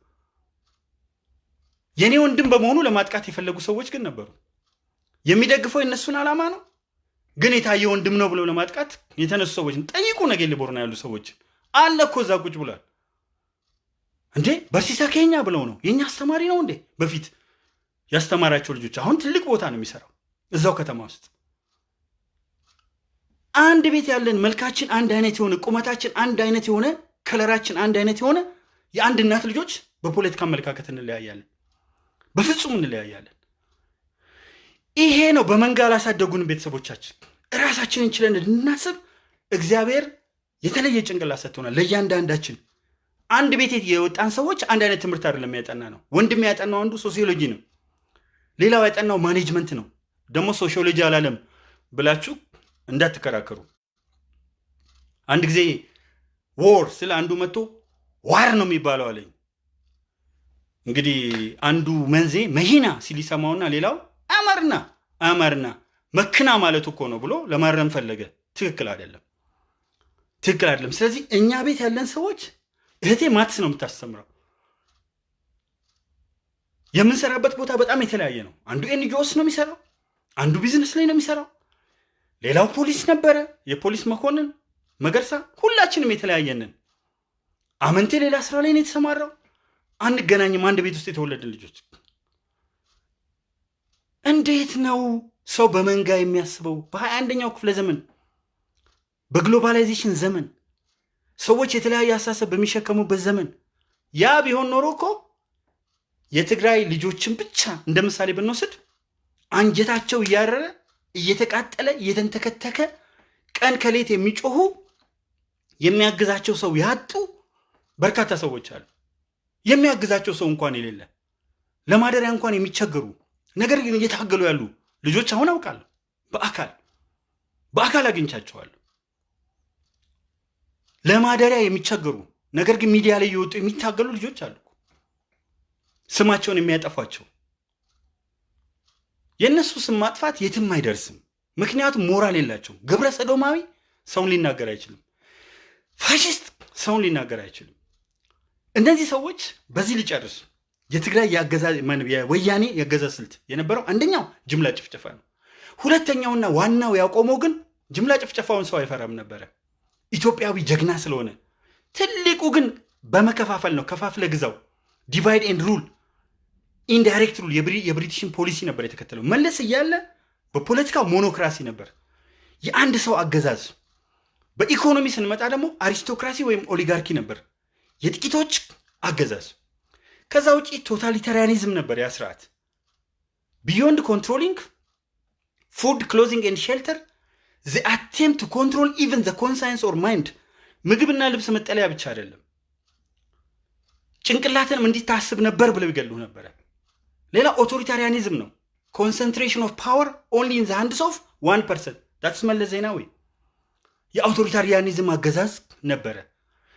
የእኔ ወንድም በመሆኑ ለማጥቃት የፈለጉ ሰዎች ግን ነበሩ። የሚደግፈው የእነሱን ዓላማ ነው። ግን የታየ ወንድም ነው ብለው ለማጥቃት የተነሱ ሰዎችን ጠይቁ። ነጌሌ ቦርና ያሉ ሰዎችን አለ እኮ እዛ ቁጭ ብሏል። እንዴ? በርሲሳ ከኛ ብለው ነው? የኛ አስተማሪ ነው እንዴ? በፊት ያስተማራቸው ልጆች አሁን ትልቅ ቦታ ነው የሚሰራው እዛው ከተማ ውስጥ። አንድ ቤት ያለን መልካችን አንድ አይነት የሆነ ቁመታችን አንድ አይነት የሆነ ከለራችን አንድ አይነት የሆነ የአንድ እናት ልጆች በፖለቲካ አመለካከት እንለያያለን። በፍጹም እንለያያለን። ይሄ ነው በመንጋ ላሳደጉን ቤተሰቦቻችን። እራሳችንን ችለን እንድናስብ እግዚአብሔር የተለየ ጭንቅላት ሰጥቶናል ለእያንዳንዳችን አንድ ቤት የወጣን ሰዎች አንድ አይነት ትምህርት አይደለም ያጠና ነው። ወንድም ያጠናው አንዱ ሶሲዮሎጂ ነው። ሌላው ያጠናው management ነው። ደግሞ ሶሺዮሎጂ አላለም ብላችሁ እንዳትከራከሩ። አንድ ጊዜ war ስለ አንዱ መጥቶ war ነው የሚባለው አለኝ። እንግዲህ አንዱ መንዜ መሂና ሲል ይሰማውና ሌላው አማርና አማርና መክና ማለት እኮ ነው ብሎ ለማረም ፈለገ። ትክክል አይደለም። ትክክል አይደለም። ስለዚህ እኛ ቤት ያለን ሰዎች እህቴ maths ነው የምታስተምረው? የምንሰራበት ቦታ በጣም የተለያየ ነው። አንዱ NGOs ነው የሚሰራው አንዱ ቢዝነስ ላይ ነው የሚሰራው። ሌላው ፖሊስ ነበረ የፖሊስ መኮንን መገርሳ ሁላችንም የተለያየንን አመንቴ ሌላ ስራ ላይ ነው የተሰማራው። አንገናኝም አንድ ቤት ውስጥ የተወለድን ልጆች። እንዴት ነው ሰው በመንጋ የሚያስበው? በሀያ አንደኛው ክፍለ ዘመን በግሎባላይዜሽን ዘመን ሰዎች የተለያየ አሳሰብ በሚሸከሙበት ዘመን ያ ቢሆን ኖሮ እኮ የትግራይ ልጆችን ብቻ እንደ ምሳሌ ብንወስድ አንጀታቸው እያረረ እየተቃጠለ እየተንተከተከ ቀን ከሌት የሚጮሁ የሚያግዛቸው ሰው ያጡ በርካታ ሰዎች አሉ። የሚያግዛቸው ሰው እንኳን የሌለ ለማደሪያ እንኳን የሚቸገሩ ነገር ግን እየታገሉ ያሉ ልጆች አሁን አውቃለሁ። በአካል በአካል አግኝቻቸዋለሁ ለማደሪያ የሚቸገሩ ነገር ግን ሚዲያ ላይ እየወጡ የሚታገሉ ልጆች አሉ። ስማቸውን የሚያጠፏቸው የእነሱ ስም ማጥፋት የትም አይደርስም። ምክንያቱም ሞራል የላቸው ግብረ ሰዶማዊ ሰውን ሊናገር አይችልም። ፋሽስት ሰውን ሊናገር አይችልም። እነዚህ ሰዎች በዚህ ሊጨርሱ። የትግራይ የወያኔ የአገዛዝ ስልት የነበረው አንደኛው ጅምላ ጭፍጨፋ ነው። ሁለተኛውና ዋናው ያቆመው ግን ጅምላ ጭፍጨፋውን ሰው አይፈራም ነበረ ኢትዮጵያዊ ጀግና ስለሆነ። ትልቁ ግን በመከፋፈል ነው። ከፋፍለ ግዛው። divide and rule indirect rule የ British ን ፖሊሲ ነበር የተከተለው። መለስ እያለ በፖለቲካው monocracy ነበር። የአንድ ሰው አገዛዝ። በኢኮኖሚ ስንመጣ ደግሞ aristocracy ወይም oligarchy ነበር። የጥቂቶች አገዛዝ። ከዛ ውጪ totalitarianism ነበር ያ ስርዓት። beyond controlling food clothing and shelter Attempt to control even the conscience or mind ምግብና ልብስ መጠለያ ብቻ አይደለም። ጭንቅላትንም እንዲታስብ ነበር ብለው ይገሉ ነበረ። ሌላ authoritarianism ነው። concentration of power only in the hands of one person that's መለስ ዜናዊ የ authoritarianism አገዛዝ ነበረ።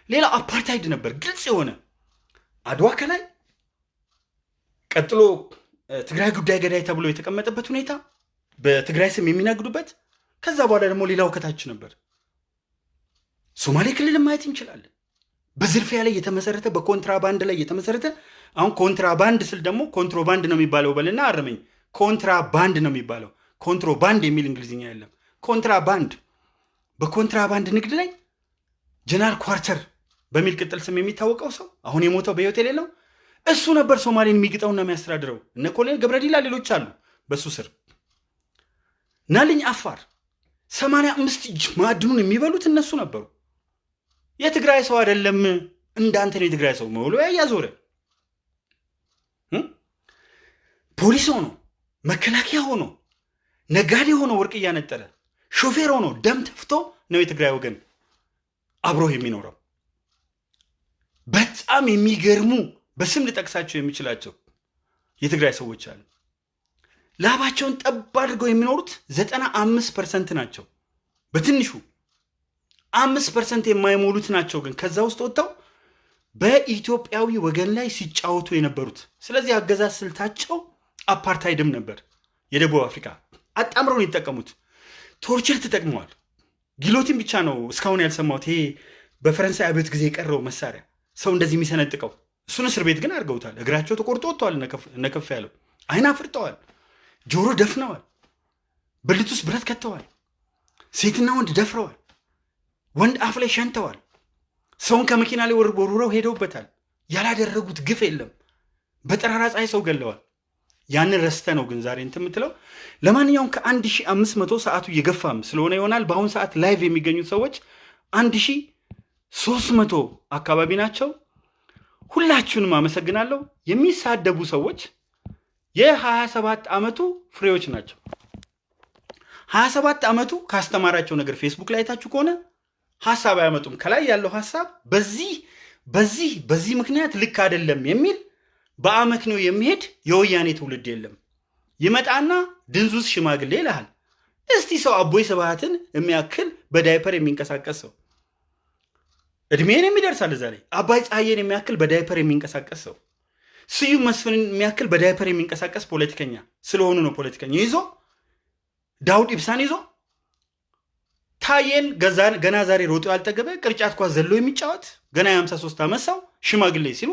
ሌላ አፓርታይድ ነበር። ግልጽ የሆነ አድዋ ከላይ ቀጥሎ ትግራይ ጉዳይ ገዳይ ተብሎ የተቀመጠበት ሁኔታ በትግራይ ስም የሚነግዱበት ከዛ በኋላ ደግሞ ሌላው ከታች ነበር ሶማሌ ክልል ማየት እንችላለን በዝርፊያ ላይ የተመሰረተ በ contraband ላይ የተመሰረተ አሁን contraband ስል ደግሞ ኮንትሮባንድ ነው የሚባለው በልና አረመኝ contraband ነው የሚባለው ኮንትሮባንድ የሚል እንግሊዝኛ የለም። contraband በ contraband ንግድ ላይ ጀነራል ኳርተር በሚል ቅጥል ስም የሚታወቀው ሰው አሁን የሞተው በህይወት የሌለው እሱ ነበር ሶማሌን የሚግጠውና የሚያስተዳድረው። እነ ኮሎኔል ገብረዲላ ሌሎች አሉ በሱ ስር። ናልኝ አፋር ሰማንያ አምስት እጅ ማዕድኑን የሚበሉት እነሱ ነበሩ። የትግራይ ሰው አይደለም እንዳንተ ነው የትግራይ ሰው መብሎ እያዞረ ፖሊስ ሆኖ መከላከያ ሆኖ ነጋዴ ሆኖ ወርቅ እያነጠረ ሾፌር ሆኖ ደም ተፍቶ ነው የትግራይ ወገን አብሮ የሚኖረው። በጣም የሚገርሙ በስም ልጠቅሳቸው የሚችላቸው የትግራይ ሰዎች አሉ። ላባቸውን ጠብ አድርገው የሚኖሩት ዘጠና አምስት percent ናቸው። በትንሹ አምስት percent የማይሞሉት ናቸው ግን ከዛ ውስጥ ወጥተው በኢትዮጵያዊ ወገን ላይ ሲጫወቱ የነበሩት። ስለዚህ አገዛዝ ስልታቸው አፓርታይድም ነበር። የደቡብ አፍሪካ አጣምረው ነው የተጠቀሙት። torture ተጠቅመዋል። guillotine ብቻ ነው እስካሁን ያልሰማሁት። ይሄ በፈረንሳይ አብዮት ጊዜ የቀረው መሳሪያ ሰው እንደዚህ የሚሰነጥቀው እሱን እስር ቤት ግን አድርገውታል። እግራቸው ተቆርጦ ወጥተዋል። እነከፍ ያለው አይን አፍርጠዋል። ጆሮ ደፍነዋል። ብልት ውስጥ ብረት ከተዋል። ሴትና ወንድ ደፍረዋል። ወንድ አፍ ላይ ሸንተዋል። ሰውን ከመኪና ላይ ወርውረው ሄደውበታል። ያላደረጉት ግፍ የለም። በጠራራ ፀሐይ ሰው ገለዋል። ያንን ረስተ ነው ግን ዛሬ እንትን የምትለው። ለማንኛውም ከአንድ ሺህ አምስት መቶ ሰዓቱ እየገፋም ስለሆነ ይሆናል በአሁኑ ሰዓት live የሚገኙት ሰዎች አንድ ሺህ ሶስት መቶ አካባቢ ናቸው። ሁላችሁንም አመሰግናለሁ። የሚሳደቡ ሰዎች የሀያ ሰባት ዓመቱ ፍሬዎች ናቸው። ሀያ ሰባት ዓመቱ ካስተማራቸው ነገር ፌስቡክ ላይ አይታችሁ ከሆነ ሀሳብ አያመጡም። ከላይ ያለው ሀሳብ በዚህ በዚህ በዚህ ምክንያት ልክ አይደለም የሚል በአመክንዮ የሚሄድ የወያኔ ትውልድ የለም። ይመጣና ድንዙዝ ሽማግሌ ይልሃል። እስቲ ሰው አቦይ ስብሃትን የሚያክል በዳይፐር የሚንቀሳቀስ ሰው እድሜን የሚደርሳል እዛ ላይ አባይ ፀሐዬን የሚያክል በዳይፐር የሚንቀሳቀስ ሰው ስዩም መስፍንን የሚያክል በዳይፐር የሚንቀሳቀስ ፖለቲከኛ ስለሆኑ ነው ፖለቲከኛ ይዞ ዳውድ ኢብሳን ይዞ ታዬን ገና ዛሬ ሮጦ ያልጠገበ ቅርጫት ኳስ ዘሎ የሚጫወት ገና የ53 ዓመት ሰው ሽማግሌ ሲሉ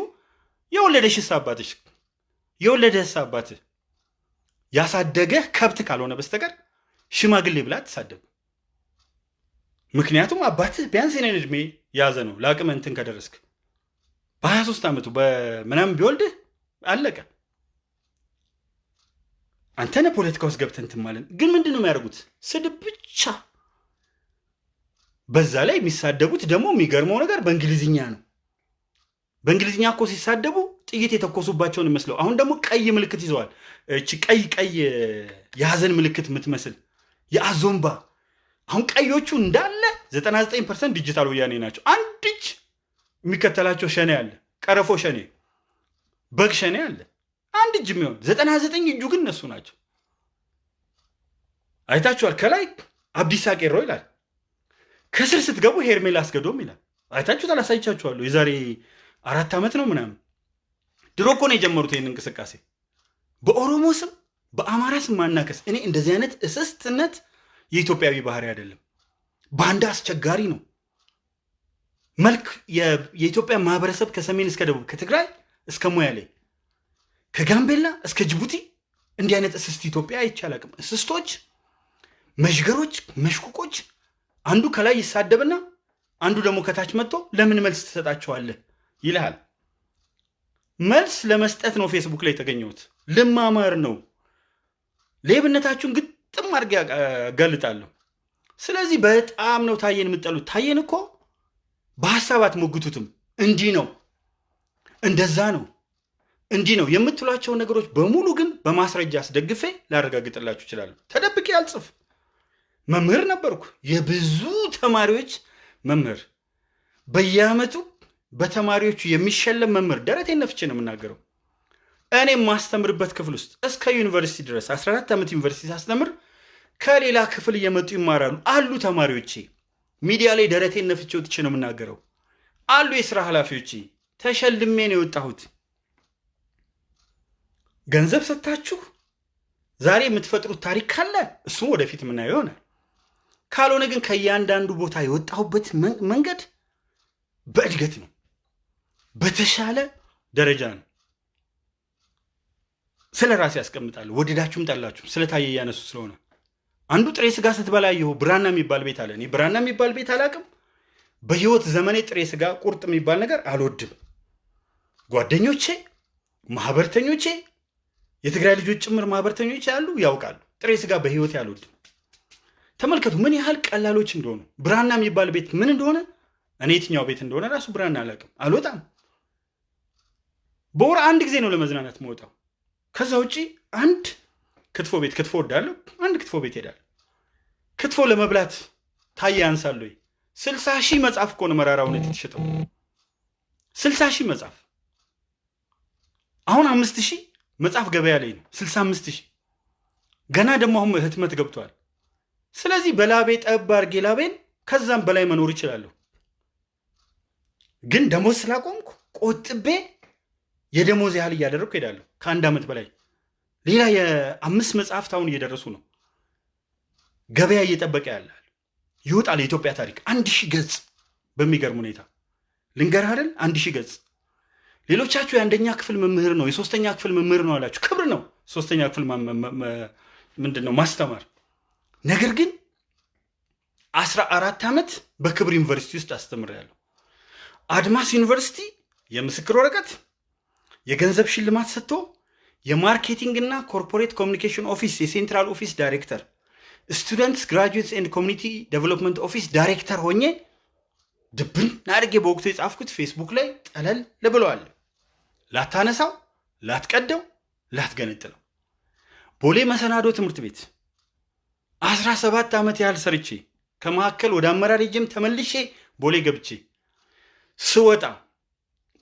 የወለደሽስ አባትሽ የወለደህስ አባትህ ያሳደገህ ከብት ካልሆነ በስተቀር ሽማግሌ ብላ አትሳደብ። ምክንያቱም አባትህ ቢያንስ የኔን ዕድሜ ያዘ ነው ለአቅመ እንትን ከደረስክ በ23 ዓመቱ በምናምን ቢወልድህ አለቀ። አንተነ ፖለቲካ ውስጥ ገብተህ እንትን ግን ምንድን ነው የሚያደርጉት? ስድብ ብቻ። በዛ ላይ የሚሳደቡት ደግሞ የሚገርመው ነገር በእንግሊዝኛ ነው። በእንግሊዝኛ እኮ ሲሳደቡ ጥይት የተኮሱባቸውን ይመስለው። አሁን ደግሞ ቀይ ምልክት ይዘዋል። እቺ ቀይ ቀይ የሀዘን ምልክት የምትመስል የአዞምባ አሁን ቀዮቹ እንዳለ 99 percent digital ወያኔ ናቸው። አንድ እጅ የሚከተላቸው ሸኔ አለ፣ ቀረፎ ሸኔ፣ በግ ሸኔ አለ። አንድ እጅ የሚሆን 99 እጁ ግን እነሱ ናቸው። አይታችኋል። ከላይ አብዲሳ ቄሮ ይላል፣ ከስር ስትገቡ ሄርሜላ አስገዶም ይላል። አይታችሁታል። አሳይቻችኋለሁ። የዛሬ አራት ዓመት ነው ምናምን። ድሮ እኮ ነው የጀመሩት ይህን እንቅስቃሴ በኦሮሞ ስም በአማራ ስም ማናከስ። እኔ እንደዚህ አይነት እስስትነት የኢትዮጵያዊ ባህሪ አይደለም። ባንዳ አስቸጋሪ ነው። መልክ የኢትዮጵያ ማህበረሰብ ከሰሜን እስከ ደቡብ ከትግራይ እስከ ሞያሌ ከጋምቤላ እስከ ጅቡቲ እንዲህ አይነት እስስት ኢትዮጵያ አይቼ አላውቅም። እስስቶች፣ መዥገሮች፣ መሽቁቆች አንዱ ከላይ ይሳደብና አንዱ ደግሞ ከታች መጥቶ ለምን መልስ ትሰጣቸዋለህ ይልሃል። መልስ ለመስጠት ነው ፌስቡክ ላይ የተገኘሁት። ልማማር ነው። ሌብነታችሁን ግጥም አድርጌ ያጋልጣለሁ። ስለዚህ በጣም ነው ታየን የምጠሉት። ታየን እኮ በሀሳብ አትሞግቱትም። እንዲህ ነው እንደዛ ነው እንዲህ ነው የምትሏቸው ነገሮች በሙሉ ግን በማስረጃ አስደግፌ ላረጋግጥላችሁ እችላለሁ። ተደብቄ አልጽፍ። መምህር ነበርኩ፣ የብዙ ተማሪዎች መምህር። በየዓመቱ በተማሪዎቹ የሚሸለም መምህር። ደረቴን ነፍቼ ነው የምናገረው። እኔ የማስተምርበት ክፍል ውስጥ እስከ ዩኒቨርሲቲ ድረስ 14 ዓመት ዩኒቨርሲቲ ሳስተምር ከሌላ ክፍል እየመጡ ይማራሉ አሉ ተማሪዎቼ። ሚዲያ ላይ ደረቴን ነፍቼ ወጥቼ ነው የምናገረው። አሉ የስራ ኃላፊዎቼ። ተሸልሜ ነው የወጣሁት። ገንዘብ ሰጥታችሁ ዛሬ የምትፈጥሩት ታሪክ ካለ እሱም ወደፊት የምናየው ይሆናል። ካልሆነ ግን ከእያንዳንዱ ቦታ የወጣሁበት መንገድ በእድገት ነው፣ በተሻለ ደረጃ ነው። ስለ ራሴ ያስቀምጣለሁ። ወደዳችሁም ጠላችሁም ስለታየ እያነሱ ስለሆነ አንዱ ጥሬ ስጋ ስትበላ ይሁ ብራና የሚባል ቤት አለ። እኔ ብራና የሚባል ቤት አላውቅም። በህይወት ዘመኔ ጥሬ ስጋ ቁርጥ የሚባል ነገር አልወድም። ጓደኞቼ፣ ማህበርተኞቼ፣ የትግራይ ልጆች ጭምር ማህበርተኞች ያሉ ያውቃሉ። ጥሬ ስጋ በህይወቴ አልወድም። ተመልከቱ ምን ያህል ቀላሎች እንደሆኑ። ብራና የሚባል ቤት ምን እንደሆነ እኔ የትኛው ቤት እንደሆነ ራሱ ብራና አላውቅም። አልወጣም። በወር አንድ ጊዜ ነው ለመዝናናት መውጣው። ከዛ ውጪ አንድ ክትፎ ቤት ክትፎ ወዳለሁ፣ አንድ ክትፎ ቤት ሄዳለሁ። ክትፎ ለመብላት ታዬ ወይ? ስልሳ ሺህ መጽሐፍ እኮ ነው መራራ እውነት የተሸጠው። ስልሳ ሺህ መጽሐፍ አሁን አምስት ሺህ መጽሐፍ ገበያ ላይ ነው። ስልሳ አምስት ሺህ ገና ደግሞ አሁን ህትመት ገብቷል። ስለዚህ በላቤ ጠብ አድርጌ ላቤን ከዛም በላይ መኖር ይችላለሁ። ግን ደሞዝ ስላቆምኩ ቆጥቤ የደሞዝ ያህል እያደረግኩ ሄዳለሁ። ከአንድ ዓመት በላይ ሌላ የአምስት መጽሐፍት አሁን እየደረሱ ነው። ገበያ እየጠበቀ ያላል ይወጣል። የኢትዮጵያ ታሪክ አንድ ሺህ ገጽ በሚገርም ሁኔታ ልንገርህ አይደል? አንድ ሺህ ገጽ። ሌሎቻችሁ የአንደኛ ክፍል መምህር ነው የሶስተኛ ክፍል መምህር ነው አላችሁ። ክብር ነው ሶስተኛ ክፍል ምንድን ነው ማስተማር። ነገር ግን አስራ አራት ዓመት በክብር ዩኒቨርሲቲ ውስጥ አስተምሬያለሁ። አድማስ ዩኒቨርሲቲ የምስክር ወረቀት የገንዘብ ሽልማት ሰጥቶ የ marketing እና corporate communication office የ central office director students graduates and community development office director ሆኜ ድብን አድርጌ በወቅቱ የጻፍኩት ፌስቡክ ላይ ጠለል ብለዋል። ላታነሳው፣ ላትቀደው፣ ላትገነጥለው ቦሌ መሰናዶ ትምህርት ቤት አስራ ሰባት ዓመት ያህል ሰርቼ ከመካከል ወደ አመራር ሄጄም ተመልሼ ቦሌ ገብቼ ስወጣ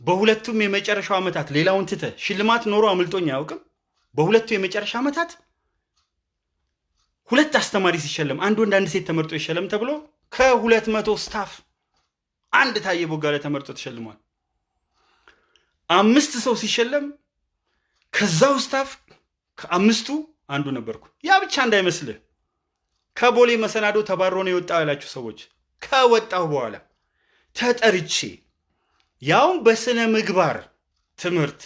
በሁለቱም የመጨረሻው ዓመታት ሌላውን ትተ ሽልማት ኖሮ አምልጦኝ አያውቅም። በሁለቱ የመጨረሻ ዓመታት ሁለት አስተማሪ ሲሸለም አንድ ወንድ አንድ ሴት ተመርጦ ይሸለም ተብሎ ከሁለት መቶ staff አንድ ታየ ቦጋለ ተመርጦ ተሸልሟል። አምስት ሰው ሲሸለም ከዛው staff ከአምስቱ አንዱ ነበርኩ። ያ ብቻ እንዳይመስልህ ከቦሌ መሰናዶ ተባሮ ነው የወጣው ያላችሁ ሰዎች ከወጣሁ በኋላ ተጠርቼ ያውም በስነ ምግባር ትምህርት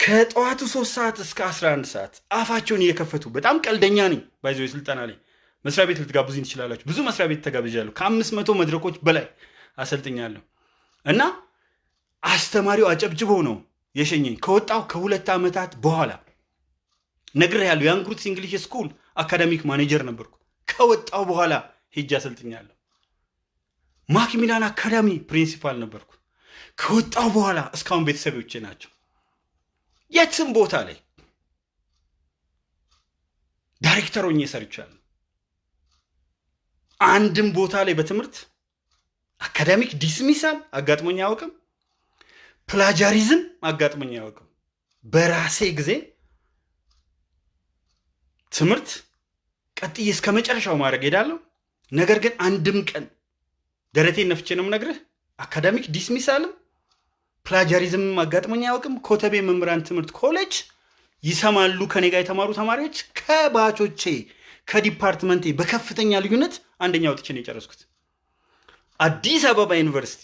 ከጠዋቱ ሶስት ሰዓት እስከ 11 ሰዓት አፋቸውን እየከፈቱ በጣም ቀልደኛ ነኝ። ባይዞ ስልጠና ላይ መስሪያ ቤት ልትጋብዙኝ ትችላላችሁ። ብዙ መስሪያ ቤት ተጋብዣለሁ። ከአምስት መቶ መድረኮች በላይ አሰልጥኛለሁ እና አስተማሪው አጨብጭቦ ነው የሸኘኝ። ከወጣው ከሁለት ዓመታት በኋላ ነግሬሃለሁ። የአንግሩትስ እንግሊሽ ስኩል academic manager ነበርኩ። ከወጣው በኋላ ሄጄ አሰልጥኛለሁ። ማክሚላን አካዳሚ principal ነበርኩ። ከወጣው በኋላ እስካሁን ቤተሰቦቼ ናቸው። የትም ቦታ ላይ ዳይሬክተር ሆኜ ሰርቻለሁ። አንድም ቦታ ላይ በትምህርት academic dismissal አጋጥሞኝ አያውቅም። plagiarism አጋጥሞኝ አያውቅም። በራሴ ጊዜ ትምህርት ቀጥዬ እስከ መጨረሻው ማድረግ ሄዳለሁ። ነገር ግን አንድም ቀን ደረቴን ነፍቼ ነው የምነግርህ academic dismissal ም plagiarism ም አጋጥሞኝ አያውቅም። ኮተቤ መምህራን ትምህርት ኮሌጅ ይሰማሉ ከኔ ጋር የተማሩ ተማሪዎች ከባቾቼ ከዲፓርትመንቴ በከፍተኛ ልዩነት አንደኛ ወጥቼ ነው የጨረስኩት። አዲስ አበባ ዩኒቨርሲቲ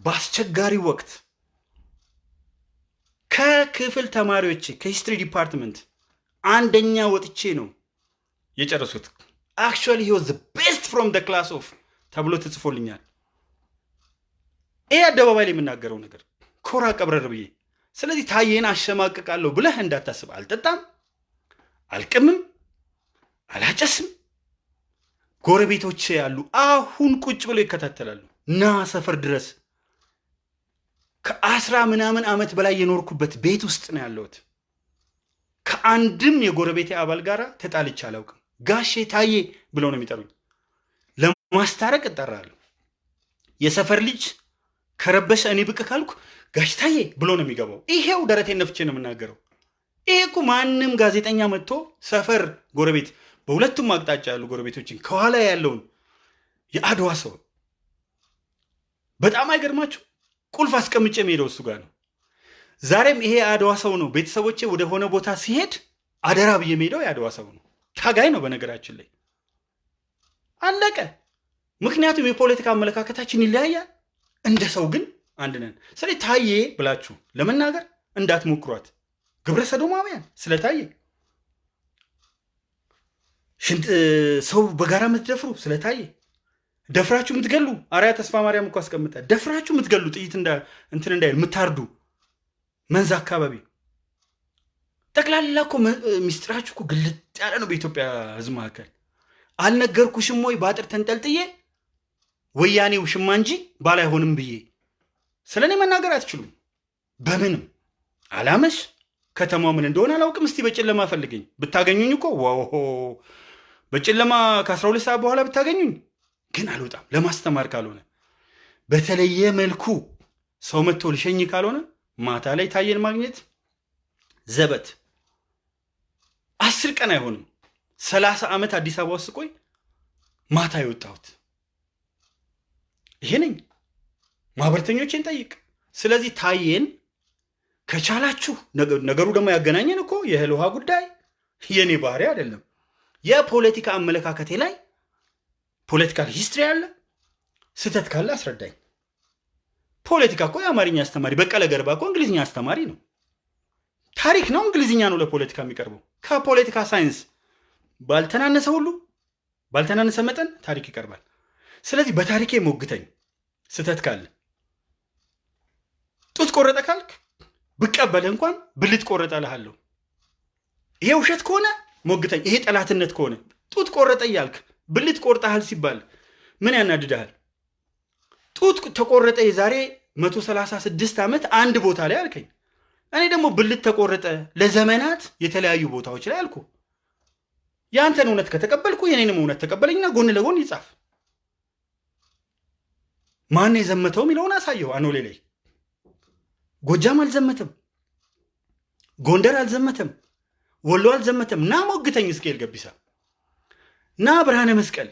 በአስቸጋሪ ወቅት ከክፍል ተማሪዎቼ ከ history department አንደኛ ወጥቼ ነው የጨረስኩት። Actually he was best from the class of ተብሎ ተጽፎልኛል። ይህ አደባባይ ላይ የምናገረው ነገር ኮራ ቀብረር ብዬ። ስለዚህ ታዬን አሸማቅቃለሁ ብለህ እንዳታስብ። አልጠጣም፣ አልቅምም፣ አላጨስም። ጎረቤቶቼ ያሉ አሁን ቁጭ ብለው ይከታተላሉ። ና ሰፈር ድረስ ከአስራ ምናምን ዓመት በላይ የኖርኩበት ቤት ውስጥ ነው ያለሁት። ከአንድም የጎረቤቴ አባል ጋር ተጣልቼ አላውቅም። ጋሼ ታዬ ብለው ነው የሚጠሩኝ። ለማስታረቅ እጠራለሁ። የሰፈር ልጅ ከረበሸ እኔ ብቅ ካልኩ ጋሽ ታዬ ብሎ ነው የሚገባው። ይሄው ደረቴን ነፍቼ ነው የምናገረው። ይሄ እኮ ማንም ጋዜጠኛ መጥቶ ሰፈር ጎረቤት፣ በሁለቱም አቅጣጫ ያሉ ጎረቤቶችን ከኋላ ያለውን የአድዋ ሰው በጣም አይገርማችሁ? ቁልፍ አስቀምጬ የሚሄደው እሱ ጋር ነው። ዛሬም ይሄ የአድዋ ሰው ነው። ቤተሰቦቼ ወደ ሆነ ቦታ ሲሄድ አደራ ብዬ የሚሄደው የአድዋ ሰው ነው። ታጋይ ነው በነገራችን ላይ አለቀ። ምክንያቱም የፖለቲካ አመለካከታችን ይለያያል። እንደ ሰው ግን አንድ ነን። ስለዚህ ታዬ ብላችሁ ለመናገር እንዳትሞክሯት። ግብረ ሰዶማውያን ስለ ታዬ ሰው በጋራ የምትደፍሩ ስለታየ ደፍራችሁ የምትገሉ? አርያ ተስፋ ማርያም እኮ አስቀምጠ። ደፍራችሁ የምትገሉ ጥይት እንትን እንዳይል የምታርዱ መንዝ አካባቢ። ጠቅላላ እኮ ሚስጥራችሁ እኮ ግልጥ ያለ ነው። በኢትዮጵያ ሕዝብ መካከል። አልነገርኩሽም ወይ በአጥር ተንጠልጥዬ? ወያኔ ውሽማ እንጂ ባል አይሆንም ብዬ። ስለ እኔ መናገር አትችሉም። በምንም። አላመሽ ከተማው ምን እንደሆነ አላውቅም። እስቲ በጨለማ ፈልገኝ። ብታገኙኝ እኮ ዋሆ በጨለማ ከአስራ ሁለት ሰዓት በኋላ ብታገኙኝ ግን አልወጣም ለማስተማር ካልሆነ በተለየ መልኩ ሰው መጥቶ ልሸኝ ካልሆነ ማታ ላይ ታየን ማግኘት ዘበት አስር ቀን አይሆንም ሰላሳ ዓመት አዲስ አበባ ውስጥ ቆይ ማታ የወጣሁት ይሄ ነኝ። ማህበረተኞቼን ጠይቅ። ስለዚህ ታየን ከቻላችሁ ነገሩ ደግሞ ያገናኘን እኮ የእህል ውሃ ጉዳይ የእኔ ባህሪ አይደለም። የፖለቲካ አመለካከቴ ላይ political history አለ። ስህተት ካለ አስረዳኝ። ፖለቲካ እኮ የአማርኛ አስተማሪ በቀለ ገርባ እኮ እንግሊዝኛ አስተማሪ ነው። ታሪክ ነው እንግሊዝኛ ነው ለፖለቲካ የሚቀርበው። ከፖለቲካ ሳይንስ ባልተናነሰ ሁሉ ባልተናነሰ መጠን ታሪክ ይቀርባል። ስለዚህ በታሪኬ ሞግተኝ። ስህተት ካለ ጡት ቆረጠ ካልክ ብቀበልህ እንኳን ብልት ቆረጠ እልሃለሁ። ይሄ ውሸት ከሆነ ሞግተኝ። ይሄ ጠላትነት ከሆነ ጡት ቆረጠ እያልክ ብልት ቆርጠሃል ሲባል ምን ያናድድሃል? ጡት ተቆረጠ የዛሬ 136 ዓመት አንድ ቦታ ላይ አልከኝ። እኔ ደግሞ ብልት ተቆረጠ ለዘመናት የተለያዩ ቦታዎች ላይ አልኩ። የአንተን እውነት ከተቀበልኩ የኔንም እውነት ተቀበለኝና ጎን ለጎን ይጻፍ። ማን የዘመተው የሚለውን አሳየው። አኖሌ ላይ ጎጃም አልዘመተም፣ ጎንደር አልዘመተም፣ ወሎ አልዘመተም። ና ሞግተኝ። እስኬል ገቢሳ ና ብርሃነ መስቀል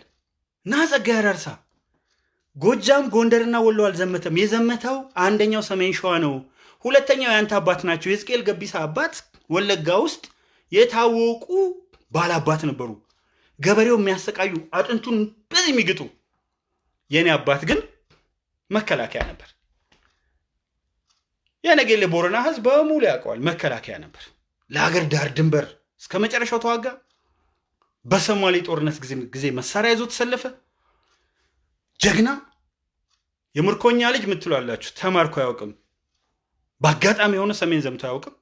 ና ጸጋዬ አራርሳ። ጎጃም ጎንደርና ወሎ አልዘመተም። የዘመተው አንደኛው ሰሜን ሸዋ ነው። ሁለተኛው የአንተ አባት ናቸው። የሕዝቅኤል ገቢሳ አባት ወለጋ ውስጥ የታወቁ ባላባት ነበሩ። ገበሬው የሚያሰቃዩ አጥንቱን በዚህ የሚግጡ። የእኔ አባት ግን መከላከያ ነበር። የነገሌ ቦረና ህዝብ በሙሉ ያውቀዋል። መከላከያ ነበር። ለሀገር ዳር ድንበር እስከ መጨረሻው ተዋጋ። በሶማሌ ጦርነት ጊዜ መሳሪያ ይዞ ተሰለፈ። ጀግና የምርኮኛ ልጅ ምትሏላችሁ። ተማርኮ አያውቅም። በአጋጣሚ የሆነ ሰሜን ዘምቶ አያውቅም።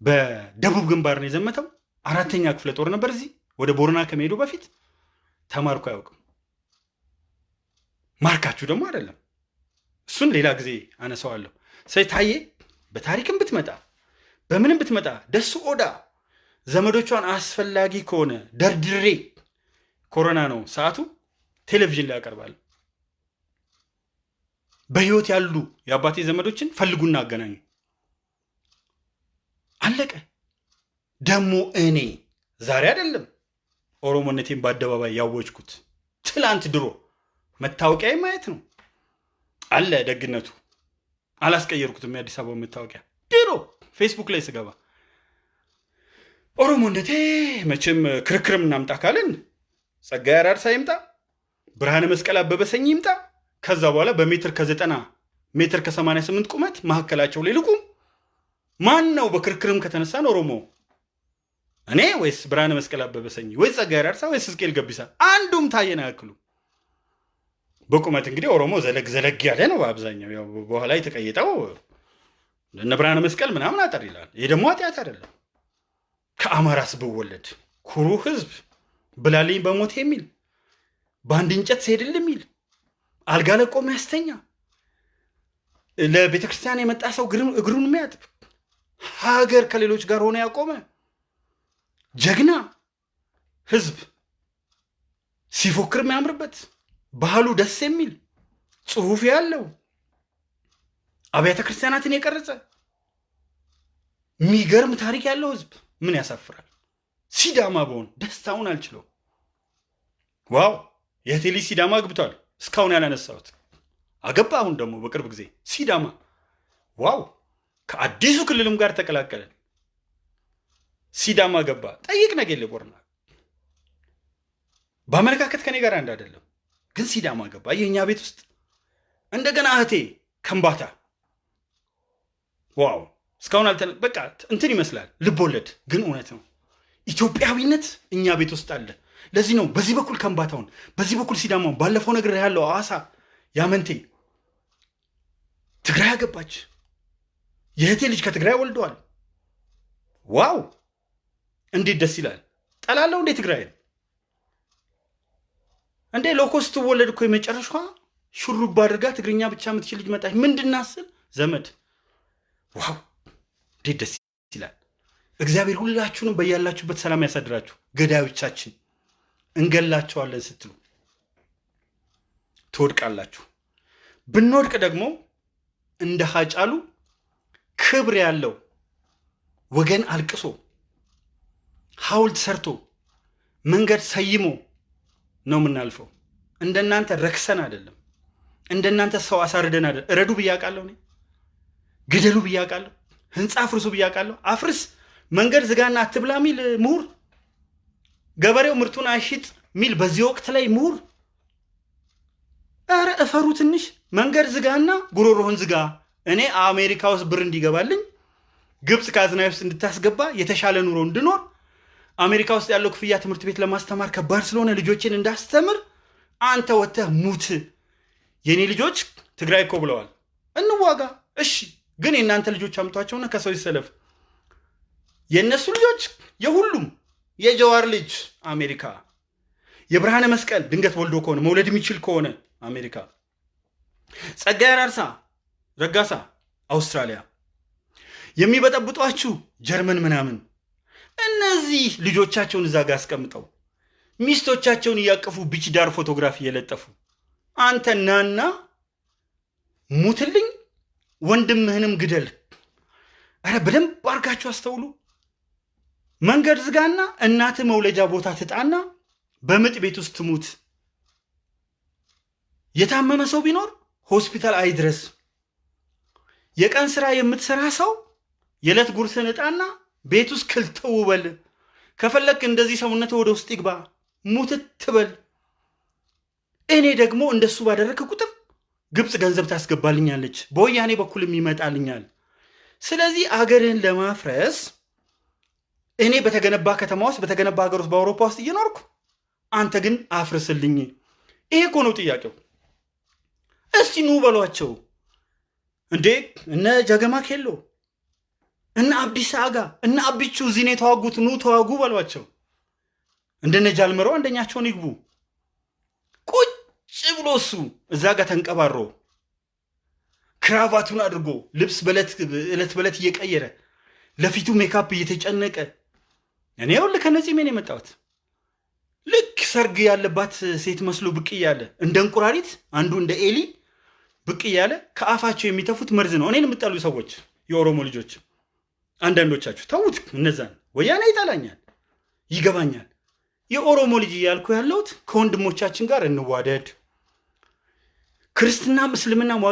በደቡብ ግንባር ነው የዘመተው። አራተኛ ክፍለ ጦር ነበር። እዚህ ወደ ቦረና ከመሄዱ በፊት ተማርኮ አያውቅም። ማርካችሁ ደግሞ አይደለም። እሱን ሌላ ጊዜ አነሳዋለሁ። ሰይ ታዬ በታሪክም ብትመጣ በምንም ብትመጣ ደሱ ኦዳ ዘመዶቿን አስፈላጊ ከሆነ ደርድሬ ኮሮና ነው ሰዓቱ ቴሌቪዥን ላይ ያቀርባል። በህይወት ያሉ የአባቴ ዘመዶችን ፈልጉና አገናኙ። አለቀ። ደግሞ እኔ ዛሬ አይደለም ኦሮሞነቴን በአደባባይ ያወጅኩት ትላንት ድሮ መታወቂያ ማየት ነው አለ ደግነቱ። አላስቀየርኩትም። የአዲስ አበባ መታወቂያ ድሮ ፌስቡክ ላይ ስገባ ኦሮሞነቴ መቼም ክርክርም እናምጣ ካልን ጸጋዬ አራርሳ ይምጣ፣ ብርሃነ መስቀል አበበ ሰኝ ይምጣ። ከዛ በኋላ በሜትር ከዘጠና ሜትር ከሰማንያ ስምንት ቁመት መካከላቸው ላይ ልቁም። ማን ነው በክርክርም ከተነሳን ኦሮሞ? እኔ ወይስ ብርሃነ መስቀል አበበ ሰኝ ወይስ ጸጋዬ አራርሳ ወይስ ሕዝቅኤል ገቢሳ? አንዱም ታየን አያክሉ። በቁመት እንግዲህ ኦሮሞ ዘለግ ዘለግ ያለ ነው በአብዛኛው። ያው በኋላ የተቀየጠው እነ ብርሃነ መስቀል ምናምን አጠር ይላል። ይህ ደግሞ ኃጢአት አይደለም። ከአማራስ ብወለድ ኩሩ ህዝብ ብላልኝ በሞት የሚል በአንድ እንጨት ሲሄድል የሚል አልጋ ለቆ የሚያስተኛ ለቤተ ክርስቲያን የመጣ ሰው እግሩን የሚያጥብ ሀገር ከሌሎች ጋር ሆነ ያቆመ ጀግና ህዝብ ሲፎክር የሚያምርበት ባህሉ ደስ የሚል ጽሁፍ ያለው አብያተ ክርስቲያናትን የቀረጸ የሚገርም ታሪክ ያለው ህዝብ ምን ያሳፍራል? ሲዳማ በሆን ደስታውን አልችለው። wow የቴሊ ሲዳማ አግብቷል። እስካሁን ያላነሳሁት አገባ። አሁን ደግሞ በቅርብ ጊዜ ሲዳማ wow ከአዲሱ ክልልም ጋር ተቀላቀለ። ሲዳማ ገባ። ጠይቅ ነገሌ ቦረና በአመለካከት ከኔ ጋር አንድ አይደለም፣ ግን ሲዳማ ገባ የእኛ ቤት ውስጥ እንደገና እህቴ ከምባታ ዋው እስካሁን አልተ በቃ እንትን ይመስላል ልብ ወለድ ግን እውነት ነው። ኢትዮጵያዊነት እኛ ቤት ውስጥ አለ። ለዚህ ነው በዚህ በኩል ከምባታውን፣ በዚህ በኩል ሲዳማውን። ባለፈው ነገር ያለው ሐዋሳ ያመንቴ ትግራይ አገባች። የእህቴ ልጅ ከትግራይ ወልደዋል። ዋው እንዴት ደስ ይላል! ጠላለው እንዴ ትግራይን እንዴ ሎኮስ ስትወለድ እኮ የመጨረሻዋ ሹሩባ አድርጋ ትግርኛ ብቻ የምትችል ልጅ መጣች። ምንድናስል ዘመድ ዋው እንዴት ደስ ይላል! እግዚአብሔር ሁላችሁንም በያላችሁበት ሰላም ያሳድራችሁ። ገዳዮቻችን እንገላቸዋለን ስትሉ ትወድቃላችሁ። ብንወድቅ ደግሞ እንደ ሀጫሉ ክብር ያለው ወገን አልቅሶ ሐውልት ሰርቶ መንገድ ሰይሞ ነው የምናልፈው። እንደናንተ ረክሰን አይደለም። እንደናንተ ሰው አሳርደን አይደለም። እረዱ ብያቃለሁ፣ እኔ ግደሉ ብያቃለሁ፣ ህንፃ አፍርሱ ብያቃለሁ። አፍርስ መንገድ ዝጋና አትብላ ሚል ምሁር፣ ገበሬው ምርቱን አይሽጥ ሚል በዚህ ወቅት ላይ ምሁር። ኧረ እፈሩ ትንሽ። መንገድ ዝጋና ጉሮሮህን ዝጋ። እኔ አሜሪካ ውስጥ ብር እንዲገባልኝ ግብፅ ካዝናይ ውስጥ እንድታስገባ የተሻለ ኑሮ እንድኖር አሜሪካ ውስጥ ያለው ክፍያ ትምህርት ቤት ለማስተማር ከባድ ስለሆነ ልጆችን እንዳስተምር አንተ ወጥተህ ሙት። የእኔ ልጆች ትግራይ እኮ ብለዋል፣ እንዋጋ። እሺ፣ ግን የእናንተ ልጆች አምጧቸውና ከሰው ይሰለፍ። የእነሱ ልጆች የሁሉም የጀዋር ልጅ አሜሪካ፣ የብርሃነ መስቀል ድንገት ወልዶ ከሆነ መውለድ የሚችል ከሆነ አሜሪካ፣ ጸጋዬ አራርሳ ረጋሳ አውስትራሊያ፣ የሚበጠብጧችሁ ጀርመን ምናምን። እነዚህ ልጆቻቸውን እዛ ጋር አስቀምጠው ሚስቶቻቸውን እያቀፉ ቢች ዳር ፎቶግራፊ እየለጠፉ አንተ ናና ሙትልኝ፣ ወንድምህንም ግደል። ኧረ በደንብ አድርጋችሁ አስተውሉ። መንገድ ዝጋና እናት መውለጃ ቦታ ትጣና በምጥ ቤት ውስጥ ትሙት። የታመመ ሰው ቢኖር ሆስፒታል አይድረስ። የቀን ስራ የምትሰራ ሰው የዕለት ጉርስን እጣና ቤት ውስጥ ክልትው በል። ከፈለክ እንደዚህ ሰውነት ወደ ውስጥ ይግባ፣ ሙትት በል። እኔ ደግሞ እንደሱ ባደረግክ ቁጥር ግብፅ ገንዘብ ታስገባልኛለች፣ በወያኔ በኩልም ይመጣልኛል። ስለዚህ አገርህን ለማፍረስ እኔ በተገነባ ከተማ ውስጥ በተገነባ ሀገር ውስጥ በአውሮፓ ውስጥ እየኖርኩ አንተ ግን አፍርስልኝ። ይሄ እኮ ነው ጥያቄው። እስቲ ኑ በሏቸው እንዴ እነ ጀገማ ኬሎ እነ አብዲሳ አጋ እነ እዚህ ነው የተዋጉት፣ ኑ ተዋጉ በሏቸው። እንደነ ጃልመሮ አንደኛቸውን ይግቡ። ቁጭ ብሎ እሱ እዛ ጋር ተንቀባሮ ክራቫቱን አድርጎ ልብስ ዕለት በዕለት እየቀየረ ለፊቱ ሜካፕ እየተጨነቀ እኔ ይኸውልህ ከነዚህ ሜን የመጣሁት ልክ ሰርግ ያለባት ሴት መስሎ ብቅ እያለ እንደ እንቁራሪት አንዱ እንደ ኤሊ ብቅ እያለ ከአፋቸው የሚተፉት መርዝ ነው። እኔን የምጠሉ ሰዎች የኦሮሞ ልጆች አንዳንዶቻችሁ ተዉት፣ እነዛን ወያኔ ይጠላኛል፣ ይገባኛል። የኦሮሞ ልጅ እያልኩ ያለሁት ከወንድሞቻችን ጋር እንዋደድ። ክርስትናም እስልምናም